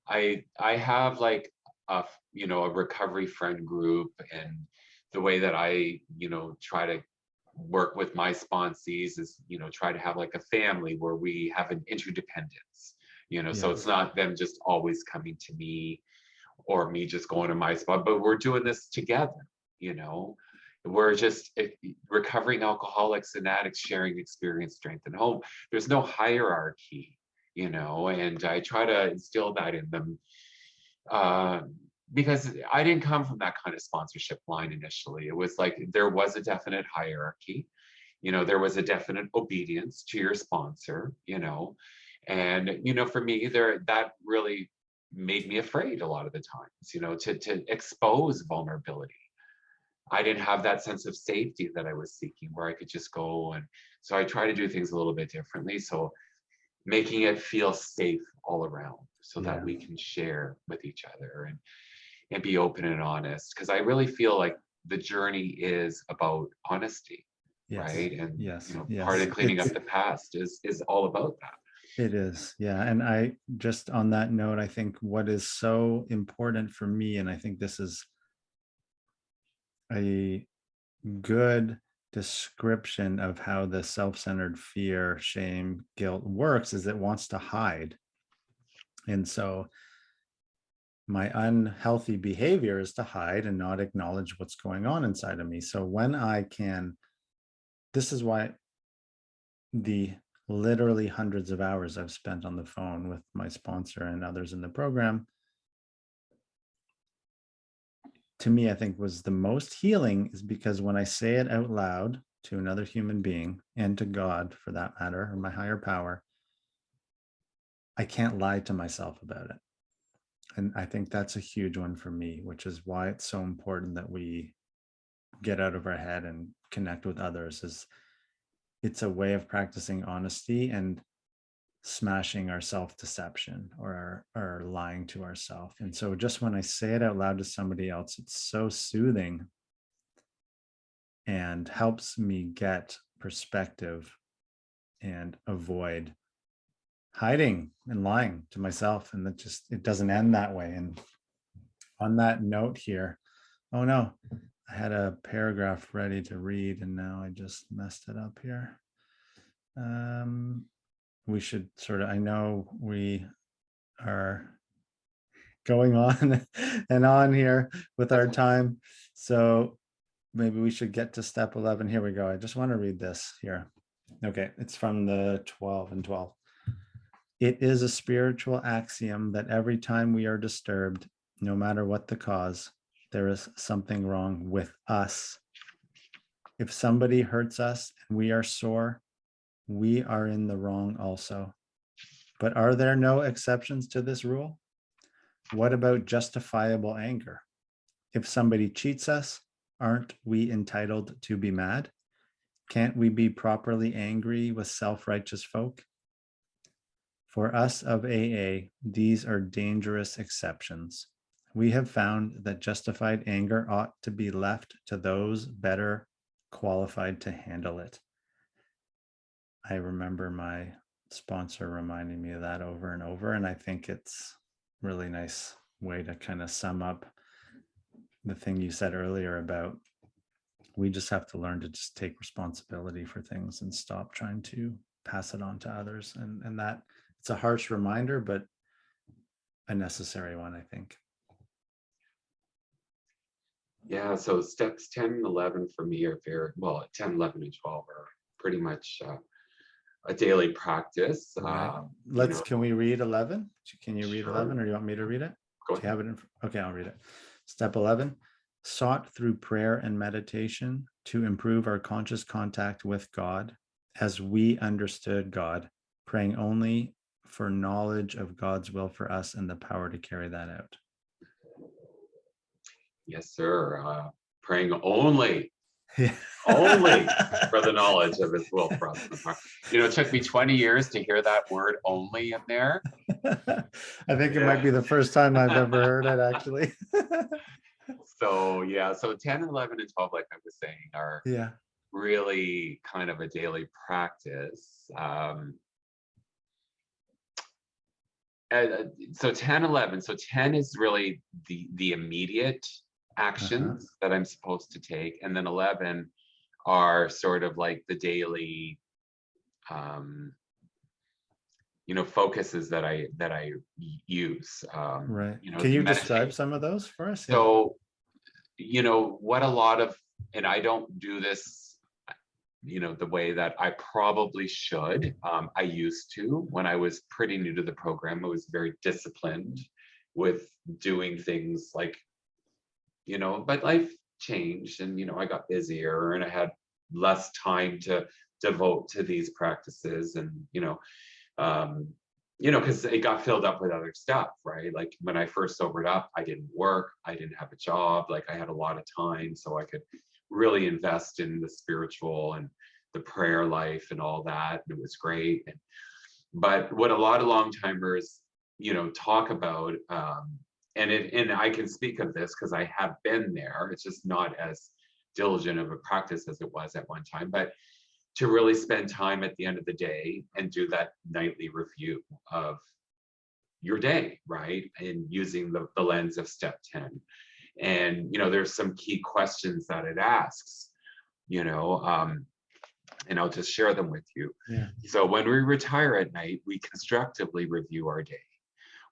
I, I have like a, you know, a recovery friend group and the way that I, you know, try to work with my sponsees is, you know, try to have like a family where we have an interdependence, you know, so it's not them just always coming to me or me just going to my spot, but we're doing this together, you know? We're just eh, recovering alcoholics and addicts sharing experience, strength, and hope. There's no hierarchy, you know, and I try to instill that in them uh, because I didn't come from that kind of sponsorship line initially. It was like there was a definite hierarchy, you know, there was a definite obedience to your sponsor, you know, and you know, for me, there that really made me afraid a lot of the times, you know, to to expose vulnerability. I didn't have that sense of safety that I was seeking where I could just go and so I try to do things a little bit differently. So making it feel safe all around so Yeah. that we can share with each other and and be open and honest because I really feel like the journey is about honesty, yes, right? And yes, you know, yes. part of cleaning up the past is is all about that. It is, yeah. And I just on that note, I think what is so important for me, and I think this is a good description of how the self-centered fear, shame, guilt works is it wants to hide. And so my unhealthy behavior is to hide and not acknowledge what's going on inside of me. So when I can, this is why the literally hundreds of hours I've spent on the phone with my sponsor and others in the program, to me, I think was the most healing is because when I say it out loud to another human being and to God for that matter, or my higher power, I can't lie to myself about it. And I think that's a huge one for me, which is why it's so important that we get out of our head and connect with others is it's a way of practicing honesty and smashing our self-deception or our, our lying to ourselves. And so just when I say it out loud to somebody else, it's so soothing and helps me get perspective and avoid hiding and lying to myself. And that just, it doesn't end that way. And on that note here, oh no, I had a paragraph ready to read and now I just messed it up here. Um, we should sort of, I know we are going (laughs) on and on here with our time. So maybe we should get to step 11. Here we go. I just want to read this here. Okay, it's from the 12 and 12. It is a spiritual axiom that every time we are disturbed, no matter what the cause, there is something wrong with us. If somebody hurts us and we are sore, we are in the wrong also. But are there no exceptions to this rule? What about justifiable anger? If somebody cheats us, aren't we entitled to be mad? Can't we be properly angry with self-righteous folk? For us of AA, these are dangerous exceptions. We have found that justified anger ought to be left to those better qualified to handle it. I remember my sponsor reminding me of that over and over, and I think it's really nice way to kind of sum up the thing you said earlier about we just have to learn to just take responsibility for things and stop trying to pass it on to others. And, and that it's a harsh reminder, but a necessary one, I think. Yeah, so steps 10 and 11 for me are very, well, 10, 11, and 12 are pretty much uh, a daily practice. Right. Um, Let's, know, can we read 11? Can you read Sure. 11 or do you want me to read it? Go Do you have it in, okay, I'll read it. Step 11, sought through prayer and meditation to improve our conscious contact with God as we understood God, praying only for knowledge of God's will for us and the power to carry that out. Yes, sir. Uh, praying only Yeah. Only (laughs) for the knowledge of his will for us. You know, it took me 20 years to hear that word only in there. (laughs) I think it might be the first time I've ever (laughs) heard it, actually. So yeah, so 10, 11, and 12, like I was saying, are Yeah, really kind of a daily practice. Um, uh, so 10, 11, so 10 is really the, the immediate actions that I'm supposed to take. And then 11 are sort of like the daily, um, you know, focuses that I, that I use. Um, right. you know, Can you meditate. describe some of those for us? Yeah. So, you know, what a lot of, and I don't do this, you know, the way that I probably should. Um, I used to when I was pretty new to the program. I was very disciplined with doing things like, you know, but life changed and, you know, I got busier and I had less time to devote to these practices and, you know, um, you know, because it got filled up with other stuff, right? Like when I first sobered up, I didn't work, I didn't have a job, like I had a lot of time, so I could really invest in the spiritual and the prayer life and all that. And it was great. And, but what a lot of long timers, you know, talk about, um, and it, and I can speak of this because I have been there. It's just not as diligent of a practice as it was at one time, but to really spend time at the end of the day and do that nightly review of your day, right? And using the, the lens of step 10. And, you know, there's some key questions that it asks, you know, um, and I'll just share them with you. Yeah. So when we retire at night, we constructively review our day.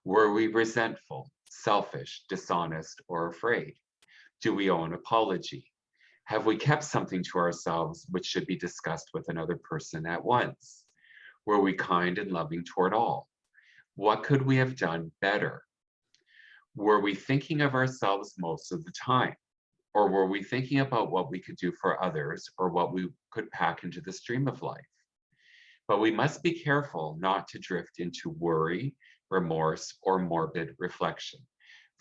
Were we resentful, selfish, dishonest, or afraid? Do we owe an apology? Have we kept something to ourselves which should be discussed with another person at once? Were we kind and loving toward all? What could we have done better? Were we thinking of ourselves most of the time? Or were we thinking about what we could do for others or what we could pack into the stream of life? But we must be careful not to drift into worry, remorse, or morbid reflection,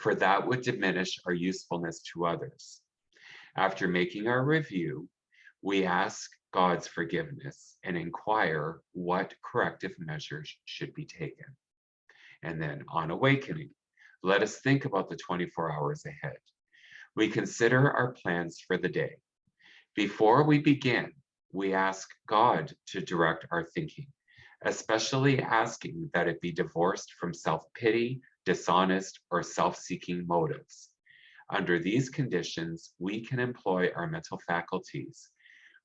for that would diminish our usefulness to others. After making our review, we ask God's forgiveness and inquire what corrective measures should be taken. And then on awakening, let us think about the 24 hours ahead. We consider our plans for the day. Before we begin, we ask God to direct our thinking, especially asking that it be divorced from self-pity, dishonest, or self-seeking motives. Under these conditions, we can employ our mental faculties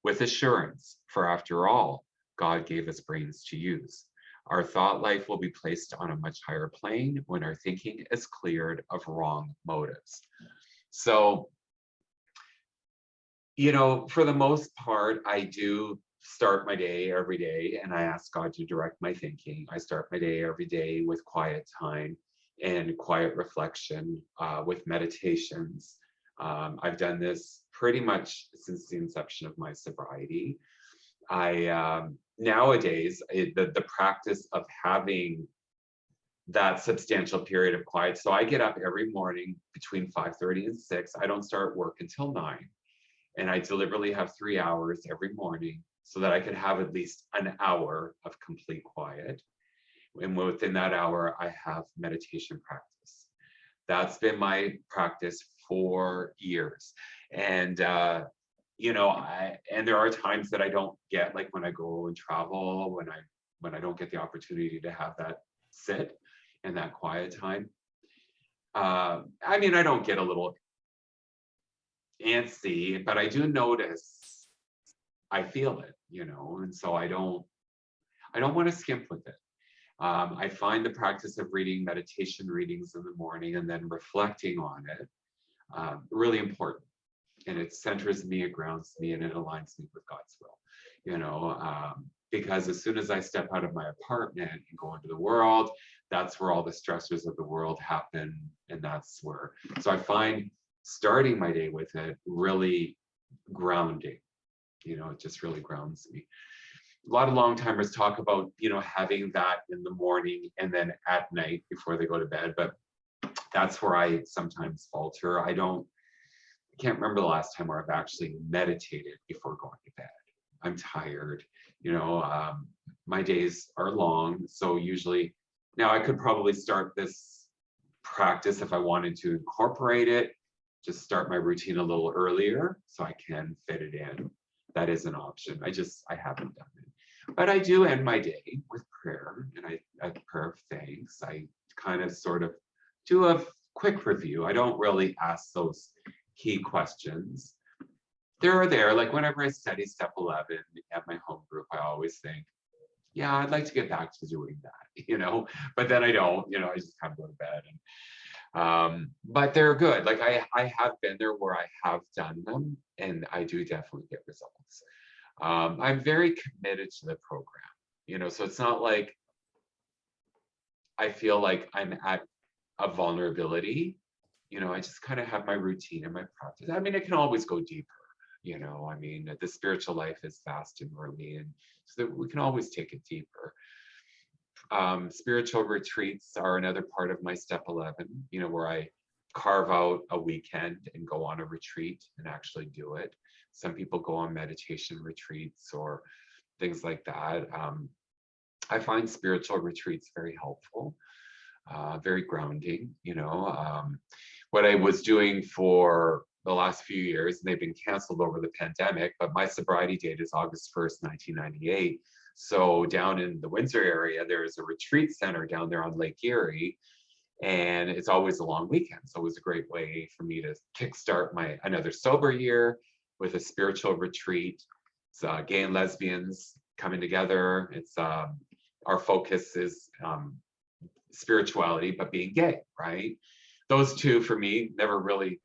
with assurance, for after all, God gave us brains to use. Our thought life will be placed on a much higher plane when our thinking is cleared of wrong motives. So, you know, for the most part, I do start my day every day and I ask God to direct my thinking. I start my day every day with quiet time and quiet reflection uh, with meditations. Um, I've done this pretty much since the inception of my sobriety. I um, nowadays it, the the practice of having that substantial period of quiet. So I get up every morning between 5:30 and 6. I don't start work until 9. And I deliberately have 3 hours every morning so that I can have at least an hour of complete quiet. And within that hour, I have meditation practice. That's been my practice for years. And uh, you know, I and there are times that I don't get like when I go and travel, when I when I don't get the opportunity to have that sit and that quiet time. Uh, I mean, I don't get a little antsy, but I do notice I feel it, you know, and so I don't I don't want to skimp with it. Um, I find the practice of reading meditation readings in the morning and then reflecting on it um, really important and it centers me, it grounds me, and it aligns me with God's will. You know, um, because as soon as I step out of my apartment and go into the world, that's where all the stressors of the world happen, and that's where. So I find starting my day with it really grounding. You know, it just really grounds me. A lot of long timers talk about, you know, having that in the morning and then at night before they go to bed, but that's where I sometimes falter. I don't I can't remember the last time where I've actually meditated before going to bed. I'm tired, you know, um, my days are long. So usually now I could probably start this practice if I wanted to incorporate it, just start my routine a little earlier so I can fit it in. That is an option. I just, I haven't done it. But I do end my day with prayer and I, a prayer of thanks. I kind of sort of do a quick review. I don't really ask those key questions. They're there, like whenever I study step 11 at my home group, I always think, yeah, I'd like to get back to doing that, (laughs) you know, but then I don't, you know, I just kind of go to bed. And, um, but they're good. Like I, I have been there where I have done them and I do definitely get results. Um, I'm very committed to the program, you know, so it's not like I feel like I'm at a vulnerability you know, I just kind of have my routine and my practice. I mean, it can always go deeper, you know, I mean, the spiritual life is vast and roomy, and so that we can always take it deeper. Um, spiritual retreats are another part of my step 11, you know, where I carve out a weekend and go on a retreat and actually do it. Some people go on meditation retreats or things like that. Um, I find spiritual retreats very helpful, uh, very grounding, you know. Um, what I was doing for the last few years, and they've been canceled over the pandemic, but my sobriety date is August 1st, 1998. So down in the Windsor area, there's a retreat center down there on Lake Erie, and it's always a long weekend. So it was a great way for me to kickstart my another sober year with a spiritual retreat. It's uh, gay and lesbians coming together. It's um, our focus is um, spirituality, but being gay, right? those two for me never really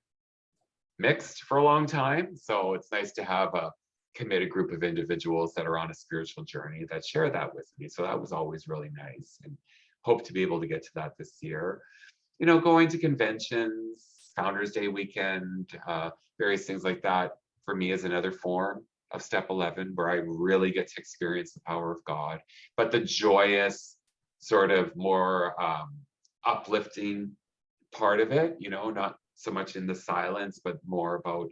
mixed for a long time. So it's nice to have a committed group of individuals that are on a spiritual journey that share that with me. So that was always really nice and hope to be able to get to that this year. You know, going to conventions, Founders Day weekend, uh, various things like that for me is another form of step 11 where I really get to experience the power of God, but the joyous sort of more um, uplifting part of it, you know, not so much in the silence, but more about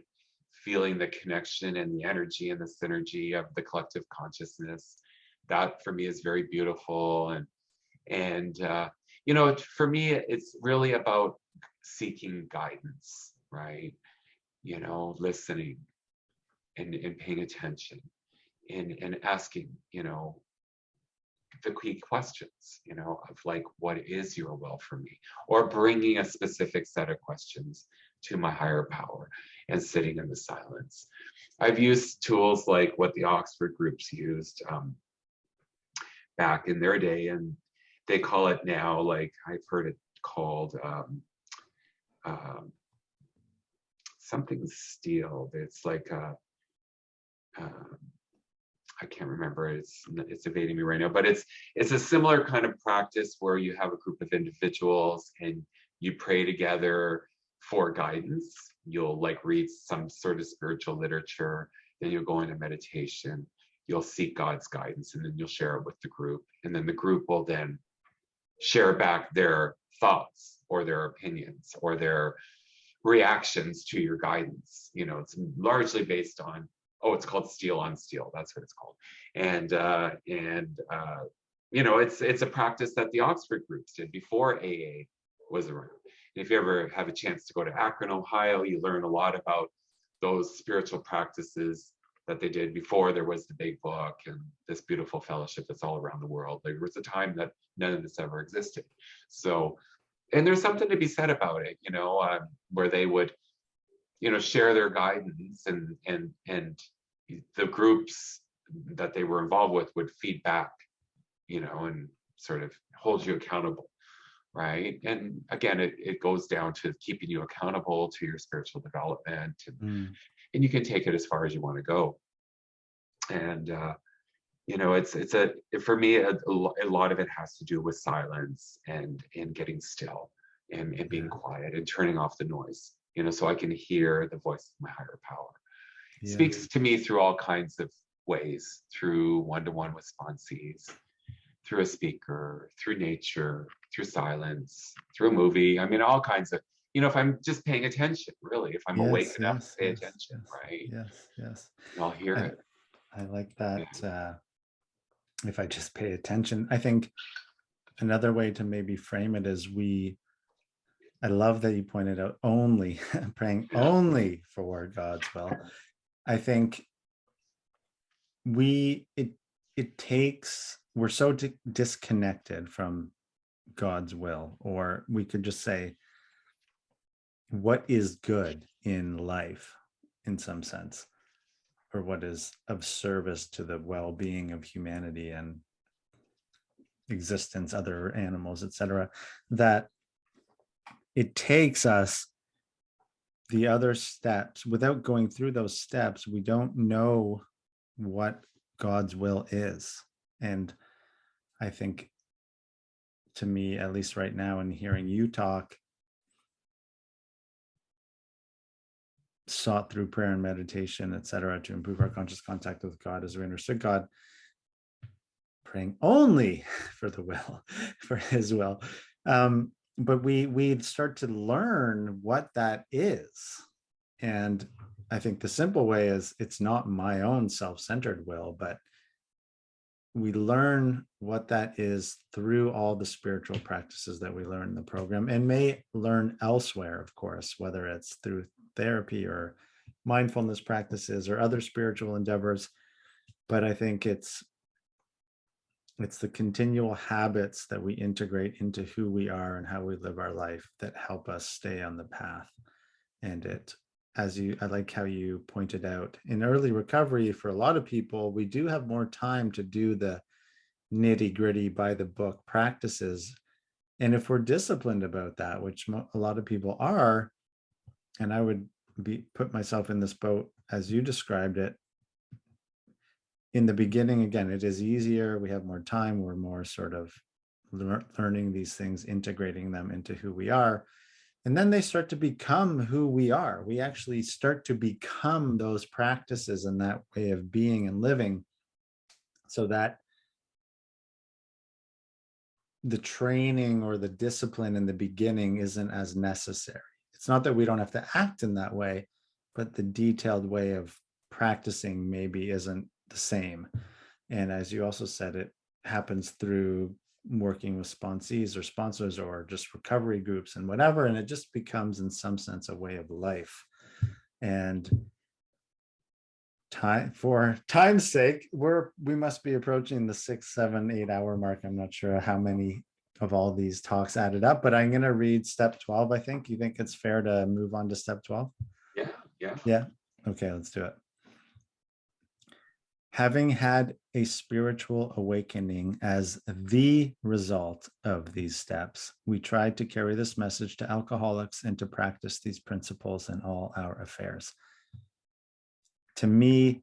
feeling the connection and the energy and the synergy of the collective consciousness. That for me is very beautiful. And, and uh, you know, for me, it's really about seeking guidance, right? You know, listening and, and paying attention and, and asking, you know, the key questions, you know, of like, what is your will for me? Or bringing a specific set of questions to my higher power and sitting in the silence. I've used tools like what the Oxford groups used um, back in their day, and they call it now, like I've heard it called um, um, something steel. It's like a, um, I can't remember. It's it's evading me right now, but it's it's a similar kind of practice where you have a group of individuals and you pray together for guidance. You'll like read some sort of spiritual literature, then you'll go into meditation. You'll seek God's guidance, and then you'll share it with the group, and then the group will then share back their thoughts or their opinions or their reactions to your guidance. You know, it's largely based on oh, it's called Steel on Steel. That's what it's called. And uh, and uh, you know, it's it's a practice that the Oxford groups did before AA was around. And if you ever have a chance to go to Akron, Ohio, you learn a lot about those spiritual practices that they did before there was the big book and this beautiful fellowship that's all around the world. There was a time that none of this ever existed. So, and there's something to be said about it, you know, um, where they would you know share their guidance and and and the groups that they were involved with would feed back you know and sort of hold you accountable right? And again it, it goes down to keeping you accountable to your spiritual development and, Mm. and you can take it as far as you want to go. And uh you know it's it's a for me a, a a lot of it has to do with silence and and getting still and, and being quiet and turning off the noise you know, so I can hear the voice of my higher power. Yeah. Speaks to me through all kinds of ways, through one-to-one with sponsees, through a speaker, through nature, through silence, through a movie. I mean, all kinds of, you know, if I'm just paying attention, really, if I'm awake Yes, enough to pay yes, attention, yes, right? Yes, yes. I'll hear I- it. I like that. Uh, if I just pay attention, I think another way to maybe frame it is we, I love that you pointed out only (laughs) praying only for God's will. I think we, it, it takes, we're so di- disconnected from God's will, or we could just say, what is good in life in some sense? or what is of service to the well-being of humanity and existence other animals etc that it takes us the other steps without going through those steps we don't know what god's will is and i think to me at least right now in hearing you talk sought through prayer and meditation, etc., to improve our conscious contact with God as we understood God, praying only (laughs) for the will, (laughs) for His will. Um, but we we start to learn what that is, and I think the simple way is it's not my own self-centered will, but we learn what that is through all the spiritual practices that we learn in the program and may learn elsewhere, of course, whether it's through therapy or mindfulness practices or other spiritual endeavors. But I think it's it's the continual habits that we integrate into who we are and how we live our life that help us stay on the path. And it, as you, I like how you pointed out, in early recovery, for a lot of people, we do have more time to do the nitty gritty by the book practices And if we're disciplined about that, which a lot of people are, and I would be, put myself in this boat as you described it. In the beginning, again, it is easier. We have more time. We're more sort of lear- learning these things, integrating them into who we are. And then they start to become who we are. We actually start to become those practices and that way of being and living so that the training or the discipline in the beginning isn't as necessary. It's not that we don't have to act in that way, but the detailed way of practicing maybe isn't the same. And as you also said, it happens through working with sponsees or sponsors or just recovery groups and whatever, and it just becomes in some sense a way of life. And time for time's sake, we're we must be approaching the six, seven, eight hour mark. I'm not sure how many of all these talks added up, but I'm gonna read step 12, I think. You think it's fair to move on to step 12? Yeah, yeah. Yeah, okay, let's do it. Having had a spiritual awakening as the result of these steps, we tried to carry this message to alcoholics and to practice these principles in all our affairs. To me,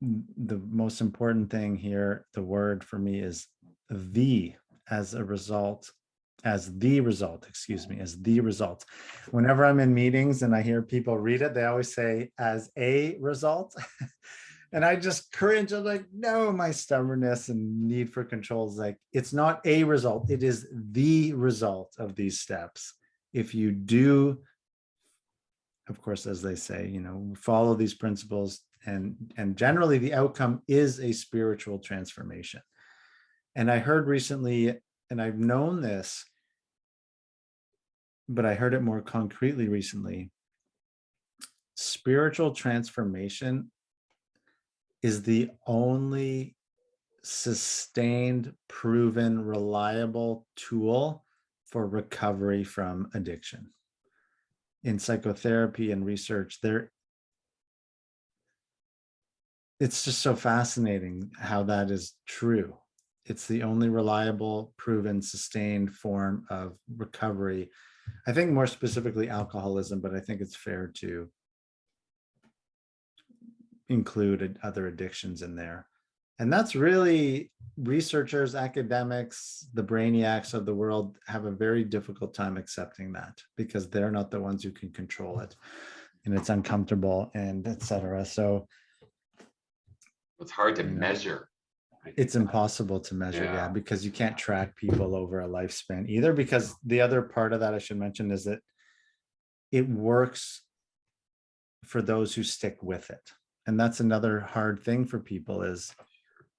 the most important thing here, the word for me is the as a result, as the result, excuse me, as the result. Whenever I'm in meetings and I hear people read it, they always say as a result. (laughs) And I just cringe. I'm like, no, my stubbornness and need for control is like, it's not a result. It is the result of these steps. If you do, of course, as they say, you know, follow these principles and, and generally the outcome is a spiritual transformation. And I heard recently, and I've known this, but I heard it more concretely recently. Spiritual transformation is the only sustained, proven, reliable tool for recovery from addiction. In psychotherapy and research, there it's just so fascinating how that is true. It's the only reliable, proven, sustained form of recovery. I think more specifically alcoholism, but I think it's fair to include other addictions in there. And that's really researchers, academics, the brainiacs of the world have a very difficult time accepting that because they're not the ones who can control it. And it's uncomfortable and et cetera. So It's hard to Yeah. measure. It's impossible to measure, yeah, Yeah. because you can't track people over a lifespan either. Because the other part of that I should mention is that it works for those who stick with it. And that's another hard thing for people is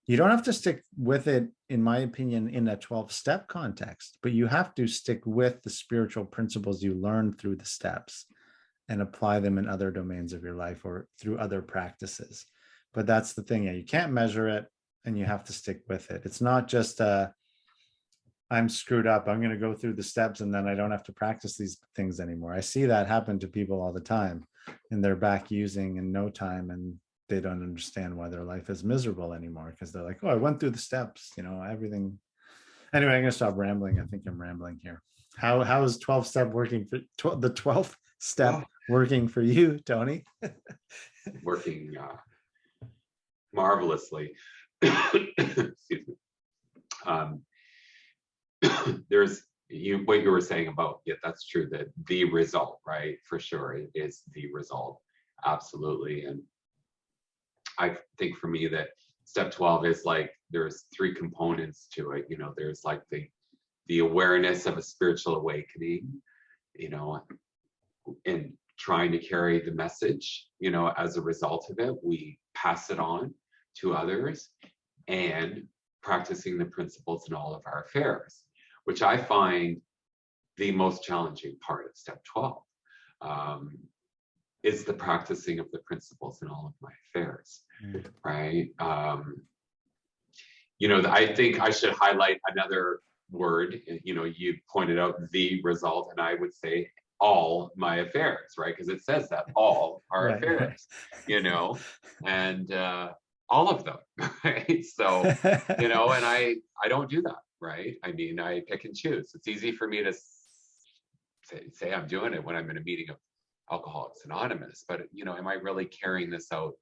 you don't have to stick with it, in my opinion, in a 12 step context, but you have to stick with the spiritual principles you learn through the steps and apply them in other domains of your life or through other practices. But that's the thing. Yeah, you can't measure it and you have to stick with it. It's not just uh I'm screwed up. I'm going to go through the steps and then I don't have to practice these things anymore. I see that happen to people all the time and they're back using in no time and they don't understand why their life is miserable anymore because they're like, oh, I went through the steps, you know, everything. Anyway, I'm going to stop rambling. I think I'm rambling here. How how is 12 step working for tw- the 12th step Well- working for you, Tony? (laughs) working uh, marvelously. (coughs) Excuse me. Um, (coughs) there's you what you were saying about yeah, that's true. That the result, right, for sure, is the result, absolutely. And I think for me that step 12 is like there's three components to it. You know, there's like the the awareness of a spiritual awakening, you know, and trying to carry the message, you know, as a result of it, we pass it on to others and practicing the principles in all of our affairs, which I find the most challenging part of step 12 um, is the practicing of the principles in all of my affairs, Mm. right? Um, you know, I think I should highlight another word. You know, you pointed out the result, and I would say all my affairs, right? Because it says that all our Right, (laughs) right. affairs, you know, and uh, all of them, (laughs) right? So, (laughs) you know, and I I don't do that. Right? I mean, I pick and choose. It's easy for me to say, say I'm doing it when I'm in a meeting of Alcoholics Anonymous, but you know, am I really carrying this out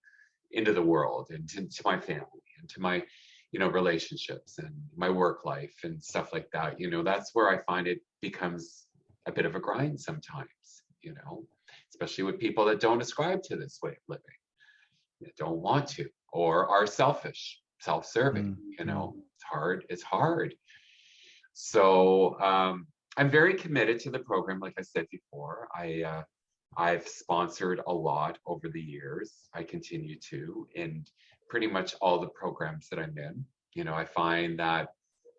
into the world and to, to my family and to my, you know, relationships and my work life and stuff like that? You know, that's where I find it becomes a bit of a grind sometimes, you know, especially with people that don't ascribe to this way of living, that don't want to, or are selfish, self-serving, Mm, you know, it's hard, it's hard. So um, I'm very committed to the program, like I said before. I uh, I've sponsored a lot over the years. I continue to, and pretty much all the programs that I'm in. You know, I find that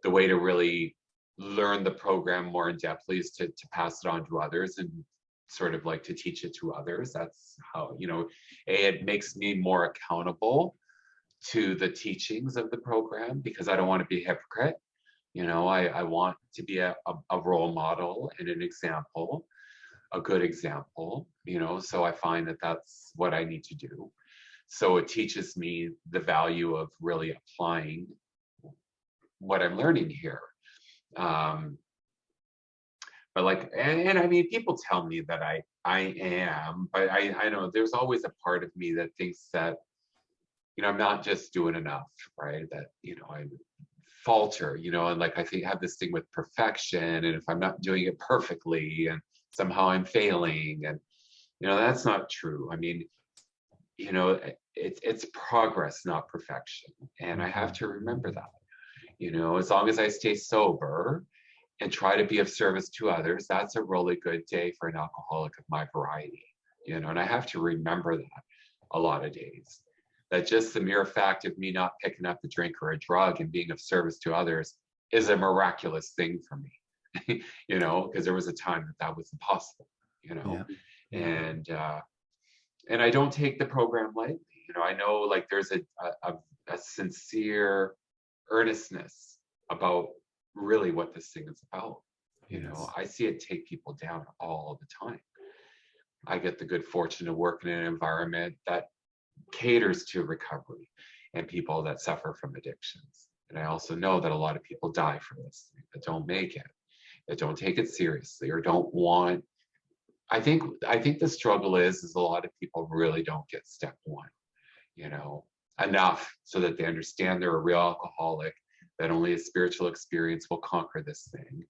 the way to really learn the program more in depthly is to, to pass it on to others and sort of like to teach it to others. That's how, you know, A, it makes me more accountable to the teachings of the program because I don't want to be a hypocrite. You know, I, I want to be a, a, a role model and an example, a good example, you know, so I find that that's what I need to do. So it teaches me the value of really applying what I'm learning here. Um, but like, and, and I mean, people tell me that I I am, but I I know there's always a part of me that thinks that, you know, I'm not just doing enough, right? That you know I falter, you know, and like I think I have this thing with perfection, and if I'm not doing it perfectly, and somehow I'm failing, and you know that's not true. I mean, you know, it's it's progress, not perfection, and I have mm-hmm. to remember that. You know, as long as I stay sober and try to be of service to others, that's a really good day for an alcoholic of my variety. You know, and I have to remember that a lot of days. That just the mere fact of me not picking up a drink or a drug and being of service to others is a miraculous thing for me. (laughs) you know, because there was a time that that was impossible. You know, Yeah. and uh, and I don't take the program lightly. You know, I know like there's a a, a- a sincere earnestness about really what this thing is about. You know, I see it take people down all the time. I get the good fortune to work in an environment that caters to recovery and people that suffer from addictions. And I also know that a lot of people die from this, that don't make it, that don't take it seriously or don't want. I think I think the struggle is is a lot of people really don't get step one, you know, enough so that they understand they're a real alcoholic, that only a spiritual experience will conquer this thing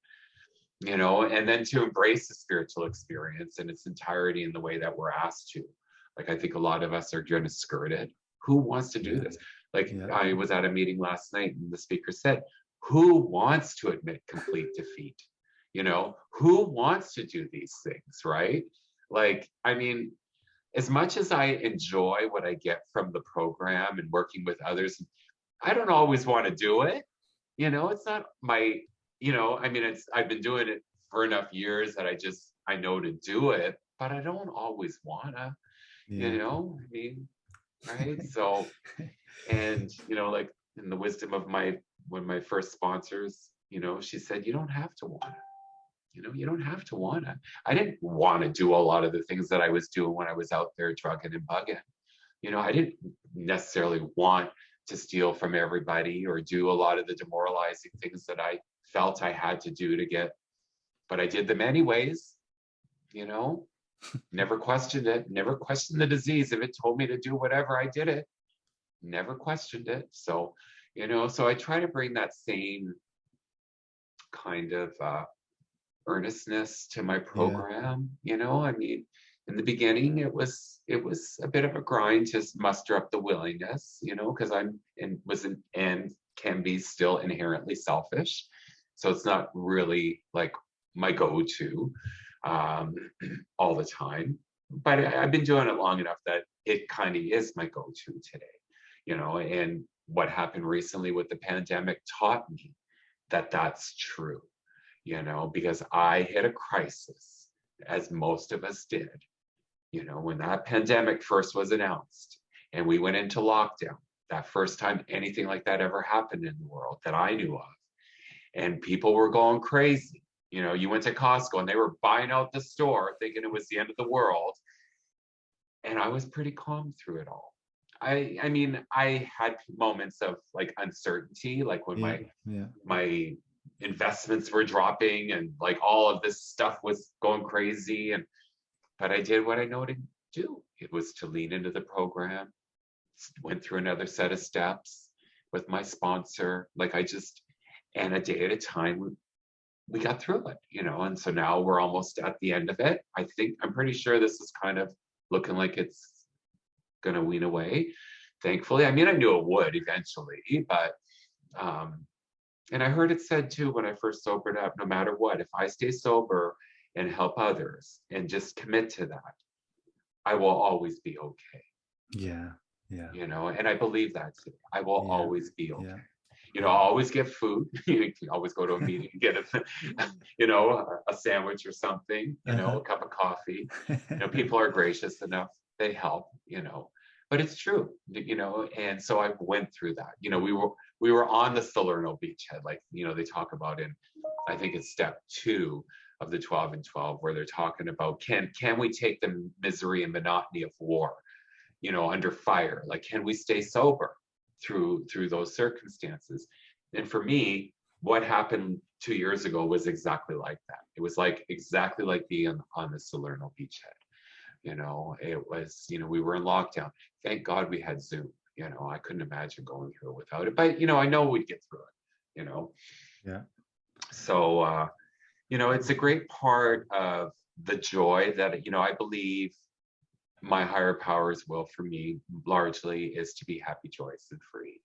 you know, and then to embrace the spiritual experience in its entirety in the way that we're asked to. Like, I think a lot of us are going to skirt it. Who wants to do this? Like, Yeah. I was at a meeting last night and the speaker said, Who wants to admit complete defeat? You know, who wants to do these things, right? Like, I mean, as much as I enjoy what I get from the program and working with others, I don't always want to do it. You know, it's not my you know, I mean, it's I've been doing it for enough years that I just I know to do it, but I don't always wanna, Yeah. you know, I mean, right? So, and you know, like in the wisdom of my one of my first sponsors, you know, she said, you don't have to want it. you know, you don't have to wanna. I didn't want to do a lot of the things that I was doing when I was out there drugging and bugging. You know, I didn't necessarily want to steal from everybody or do a lot of the demoralizing things that I felt I had to do to get, but I did them anyways, you know, never questioned it, never questioned the disease. If it told me to do whatever, I did it, never questioned it. So, you know, so I try to bring that same kind of uh, earnestness to my program, you know, I mean, in the beginning it was it was a bit of a grind to muster up the willingness you know because i'm and was an, and can be still inherently selfish. So it's not really like my go-to um (clears throat) all the time but I, i've been doing it long enough that it kind of is my go-to today you know and what happened recently with the pandemic taught me that that's true you know because i hit a crisis as most of us did you know, when that pandemic first was announced and we went into lockdown, that first time anything like that ever happened in the world that I knew of. And people were going crazy. You know, you went to Costco and they were buying out the store thinking it was the end of the world. And I was pretty calm through it all. I I mean, I had moments of like uncertainty, like when my Yeah. my investments were dropping and like all of this stuff was going crazy and but I did what I know to do. It was to lean into the program, went through another set of steps with my sponsor. Like I just and a day at a time we- got through it, you know, and so now we're almost at the end of it. I think I'm pretty sure this is kind of looking like it's gonna wean away. Thankfully, I mean, I knew it would eventually, but um, and I heard it said too when I first sobered up, no matter what, if I stay sober and help others and just commit to that, I will always be okay, Yeah, yeah, you know, and I believe that too. I will Yeah, always be okay. yeah. You know, I'll always get food. (laughs) You can always go to a meeting and get a, (laughs) you know, a, a sandwich or something, you know, Uh-huh. a cup of coffee. You know, (laughs) people are gracious enough, they help, you know. But it's true, you know, and so I went through that. You know, we were we were on the Salerno beachhead, like you know, they talk about in I think it's step two of the 12 and 12, where they're talking about can can we take the misery and monotony of war, you know, under fire? Like, can we stay sober through through those circumstances? And for me, what happened two years ago was exactly like that. It was like exactly like being on, the Salerno beachhead. You know, it was, you know, we were in lockdown. Thank God we had Zoom. You know, I couldn't imagine going through it without it. But you know, I know we'd get through it, you know. Yeah. So uh, you know, it's a great part of the joy that, you know, I believe my higher powers will for me largely is to be happy, joyous, and free.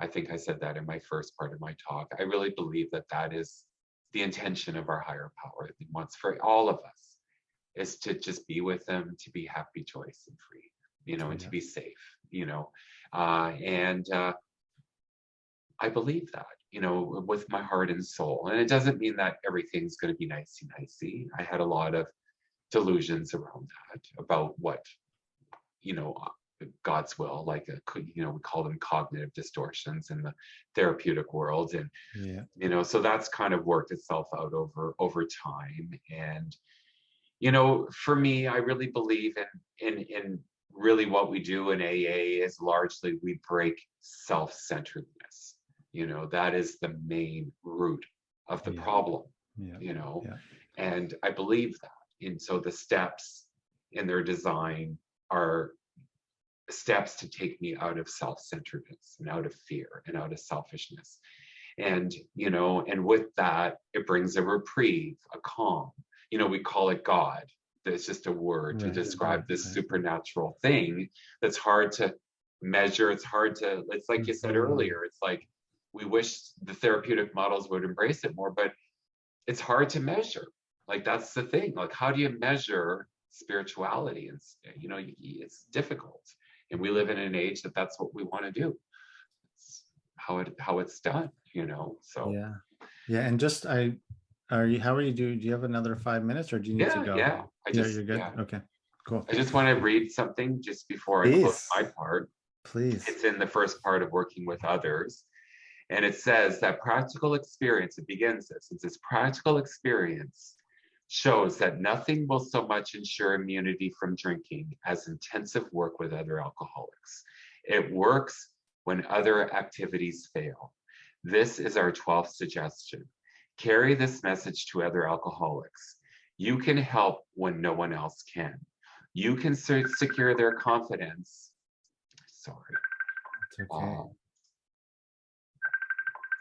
I think I said that in my first part of my talk. I really believe that that is the intention of our higher power. It wants for all of us is to just be with them, to be happy, joyous, and free, you know, and to be safe, you know. Uh, and uh, I believe that, you know, with my heart and soul. And it doesn't mean that everything's going to be nicey nicey. I had a lot of delusions around that about what, you know, uh, God's will, like, a, you know, we call them cognitive distortions in the therapeutic world. And, Yeah, you know, so that's kind of worked itself out over, over time. And, you know, for me, I really believe in, in, in really what we do in AA is largely we break self-centeredness. You know, that is the main root of the Yeah. problem, yeah, you know, and I believe that. And so the steps in their design are steps to take me out of self-centeredness and out of fear and out of selfishness. And, you know, and with that, it brings a reprieve, a calm. You know, we call it God. It's just a word to Right, describe this right. supernatural thing that's hard to measure. It's hard to, it's like you said Mhm. earlier, it's like we wish the therapeutic models would embrace it more, but it's hard to measure. Like that's the thing. Like, how do you measure spirituality? And you know, it's difficult. And we live in an age that that's what we want to do. It's how it how it's done. You know. So yeah, yeah. And just I, are you? How are you doing? Do you have another five minutes, or do you need yeah, to go? yeah. I Yeah, just you're good. yeah. Okay, cool. I just want to read something just before I close my part. Please. It's in the first part of working with others. And it says that practical experience, it begins this, it says practical experience shows that nothing will so much ensure immunity from drinking as intensive work with other alcoholics. It works when other activities fail. This is our 12th suggestion. Carry this message to other alcoholics. You can help when no one else can. You can secure their confidence. Sorry. It's okay. Uh,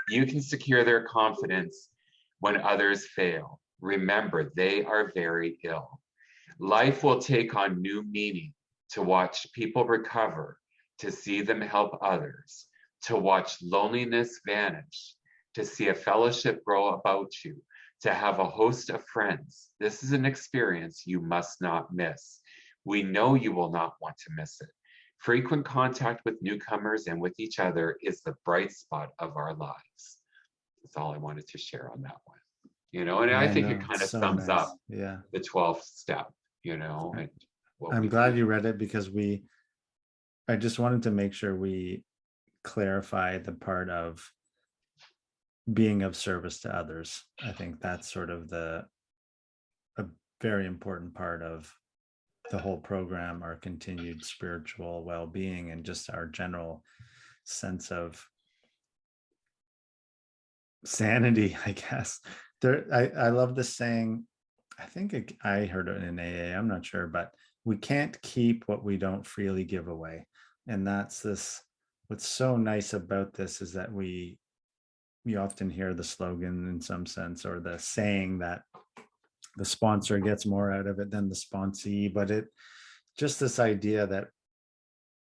you can secure their confidence when others fail. Remember, they are very ill. Life will take on new meaning to watch people recover, to see them help others, to watch loneliness vanish, to see a fellowship grow about you, to have a host of friends. This is an experience you must not miss. We know you will not want to miss it. Frequent contact with newcomers and with each other is the bright spot of our lives. That's all I wanted to share on that one. You know, and I Yeah, think it kind of so sums nice. up Yeah, the 12th step, you know, and I'm glad do. you read it because we. I just wanted to make sure we clarify the part of being of service to others. I think that's sort of the a very important part of the whole program, our continued spiritual well-being and just our general sense of sanity, (laughs) I guess. There, I, I love the saying, I think it- I heard it in AA, I'm not sure, but we can't keep what we don't freely give away. And that's this, what's so nice about this is that we, you often hear the slogan in some sense, or the saying that the sponsor gets more out of it than the sponsee, but it, just this idea that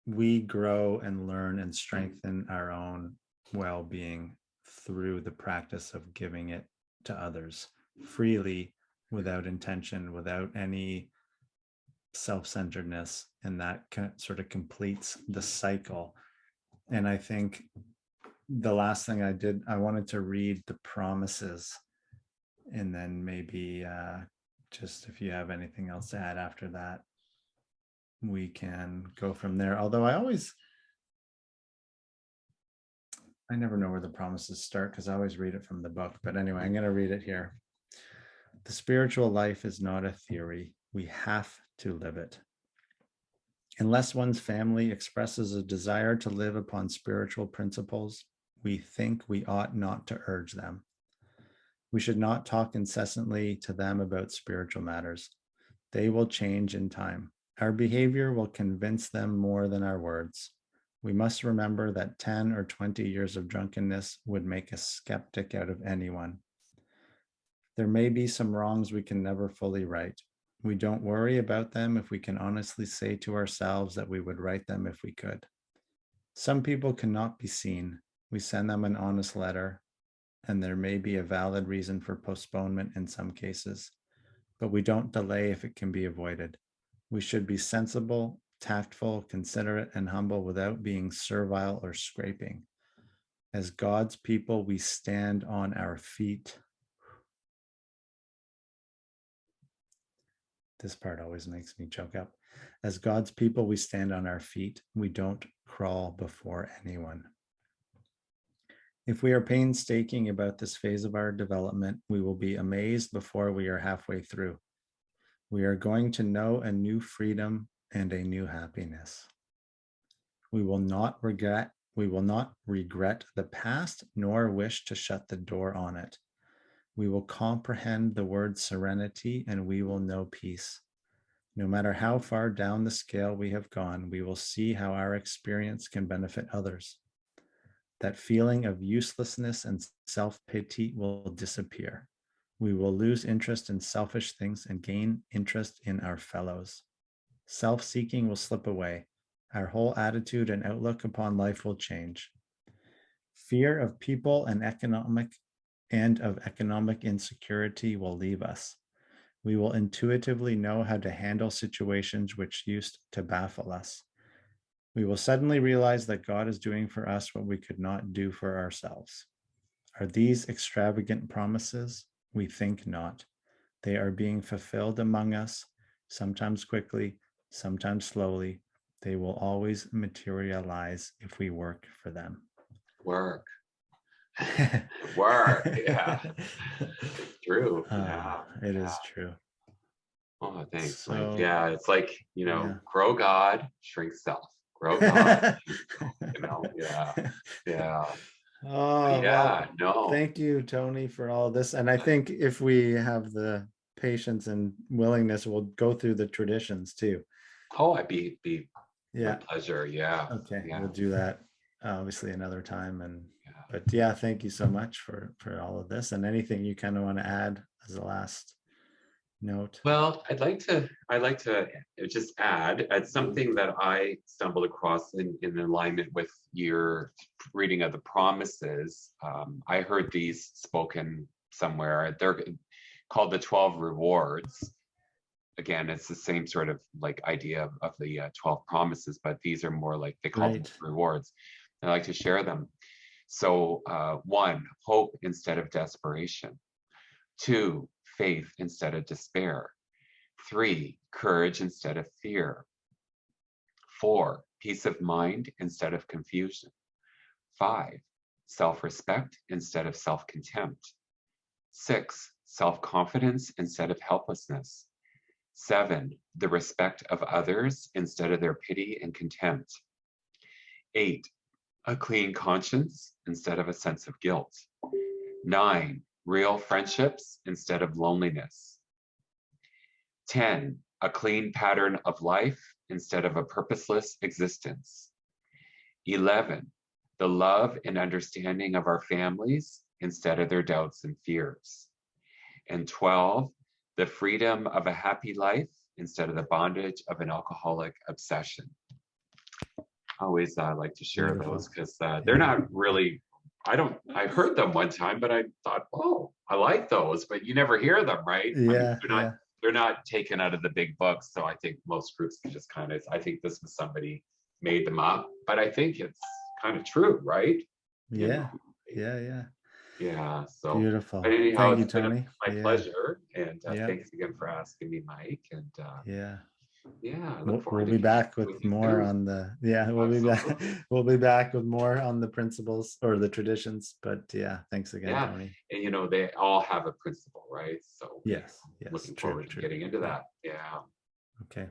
we grow and learn and strengthen our own well-being through the practice of giving it to others freely without intention without any self-centeredness and that sort of completes the cycle and i think the last thing i did i wanted to read the promises and then maybe uh just if you have anything else to add after that we can go from there. Although I always, I never know where the promises start because I always read it from the book. But anyway, I'm mm. going to read it here. The spiritual life is not a theory. We have to live it. Unless one's family expresses a desire to live upon spiritual principles, we think we ought not to urge them. We should not talk incessantly to them about spiritual matters. They will change in time. Our behavior will convince them more than our words. We must remember that 10 or 20 years of drunkenness would make a skeptic out of anyone. There may be some wrongs we can never fully right. We don't worry about them if we can honestly say to ourselves that we would right them if we could. Some people cannot be seen. We send them an honest letter, and there may be a valid reason for postponement in some cases, but we don't delay if it can be avoided. We should be sensible, tactful, considerate, and humble without being servile or scraping. As God's people, we stand on our feet. This part always makes me choke up. As God's people, we stand on our feet. We don't crawl before anyone. If we are painstaking about this phase of our development, we will be amazed before we are halfway through. We are going to know a new freedom and a new happiness. We will not regret, we will not regret the past nor wish to shut the door on it. We will comprehend the word serenity and we will know peace. No matter how far down the scale we have gone, we will see how our experience can benefit others. That feeling of uselessness and self-pity will disappear. We will lose interest in selfish things and gain interest in our fellows. Self-seeking will slip away. Our whole attitude and outlook upon life will change. Fear of people and economic and of economic insecurity will leave us. We will intuitively know how to handle situations which used to baffle us. We will suddenly realize that God is doing for us what we could not do for ourselves. Are these extravagant promises? We think not. They are being fulfilled among us, sometimes quickly, sometimes slowly. They will always materialize if we work for them. Work, (laughs) work, yeah. It's true. Uh, Yeah. It is yeah. true. Oh, thanks. So- Mike. Yeah, it's like, you know, Yeah. grow God, shrink self. Grow God, (laughs) you know, yeah, (laughs) yeah, Oh, well, yeah, no. Thank you, Tony, for all this. And I think if we have the patience and willingness, we'll go through the traditions too. Oh, I'd be, be Yeah, pleasure. Yeah. okay, yeah. we'll do that obviously another time and, Yeah. but yeah, thank you so much for, for all of this and anything you kind of want to add as a last note. Well, I'd like to, I'd like to just add, it's something that I stumbled across in, in alignment with your reading of the promises. Um, I heard these spoken somewhere. They're called the 12 rewards. Again, it's the same sort of like idea of, of the uh, 12 promises, but these are more like they call them rewards. I like to share them. So uh, one, hope instead of desperation. Two, faith instead of despair. Three, courage instead of fear. Four, peace of mind instead of confusion. Five, self-respect instead of self-contempt. Six, self-confidence instead of helplessness. Seven, the respect of others instead of their pity and contempt. Eight, a clean conscience instead of a sense of guilt. Nine, real friendships instead of loneliness. 10, a clean pattern of life instead of a purposeless existence. 11, the love and understanding of our families instead of their doubts and fears. And 12, the freedom of a happy life instead of the bondage of an alcoholic obsession. I Always uh, like to share Beautiful. those because uh, they're not (laughs) really, I don't, I heard them one time, but I thought, oh, I like those, but you never hear them, right? I mean, Yeah, They're not yeah, they're not taken out of the big books. So I think most groups just kind of, I think this was somebody made them up, but I think it's kind of true, right? You yeah, know? yeah, yeah. Yeah, so Beautiful. anyhow, Thank you, Tony. my Yeah, pleasure. And uh, Yeah. thanks again for asking me, Mike. And uh, Yeah, yeah, look we'll, forward we'll be back with you more on the, yeah, we'll be back, (laughs) we'll be back with more on the principles or the traditions, but yeah, thanks again, Yeah. Tony. And you know, they all have a principle, right? So Yes, yes, looking true, forward to getting into that. Yeah. Okay,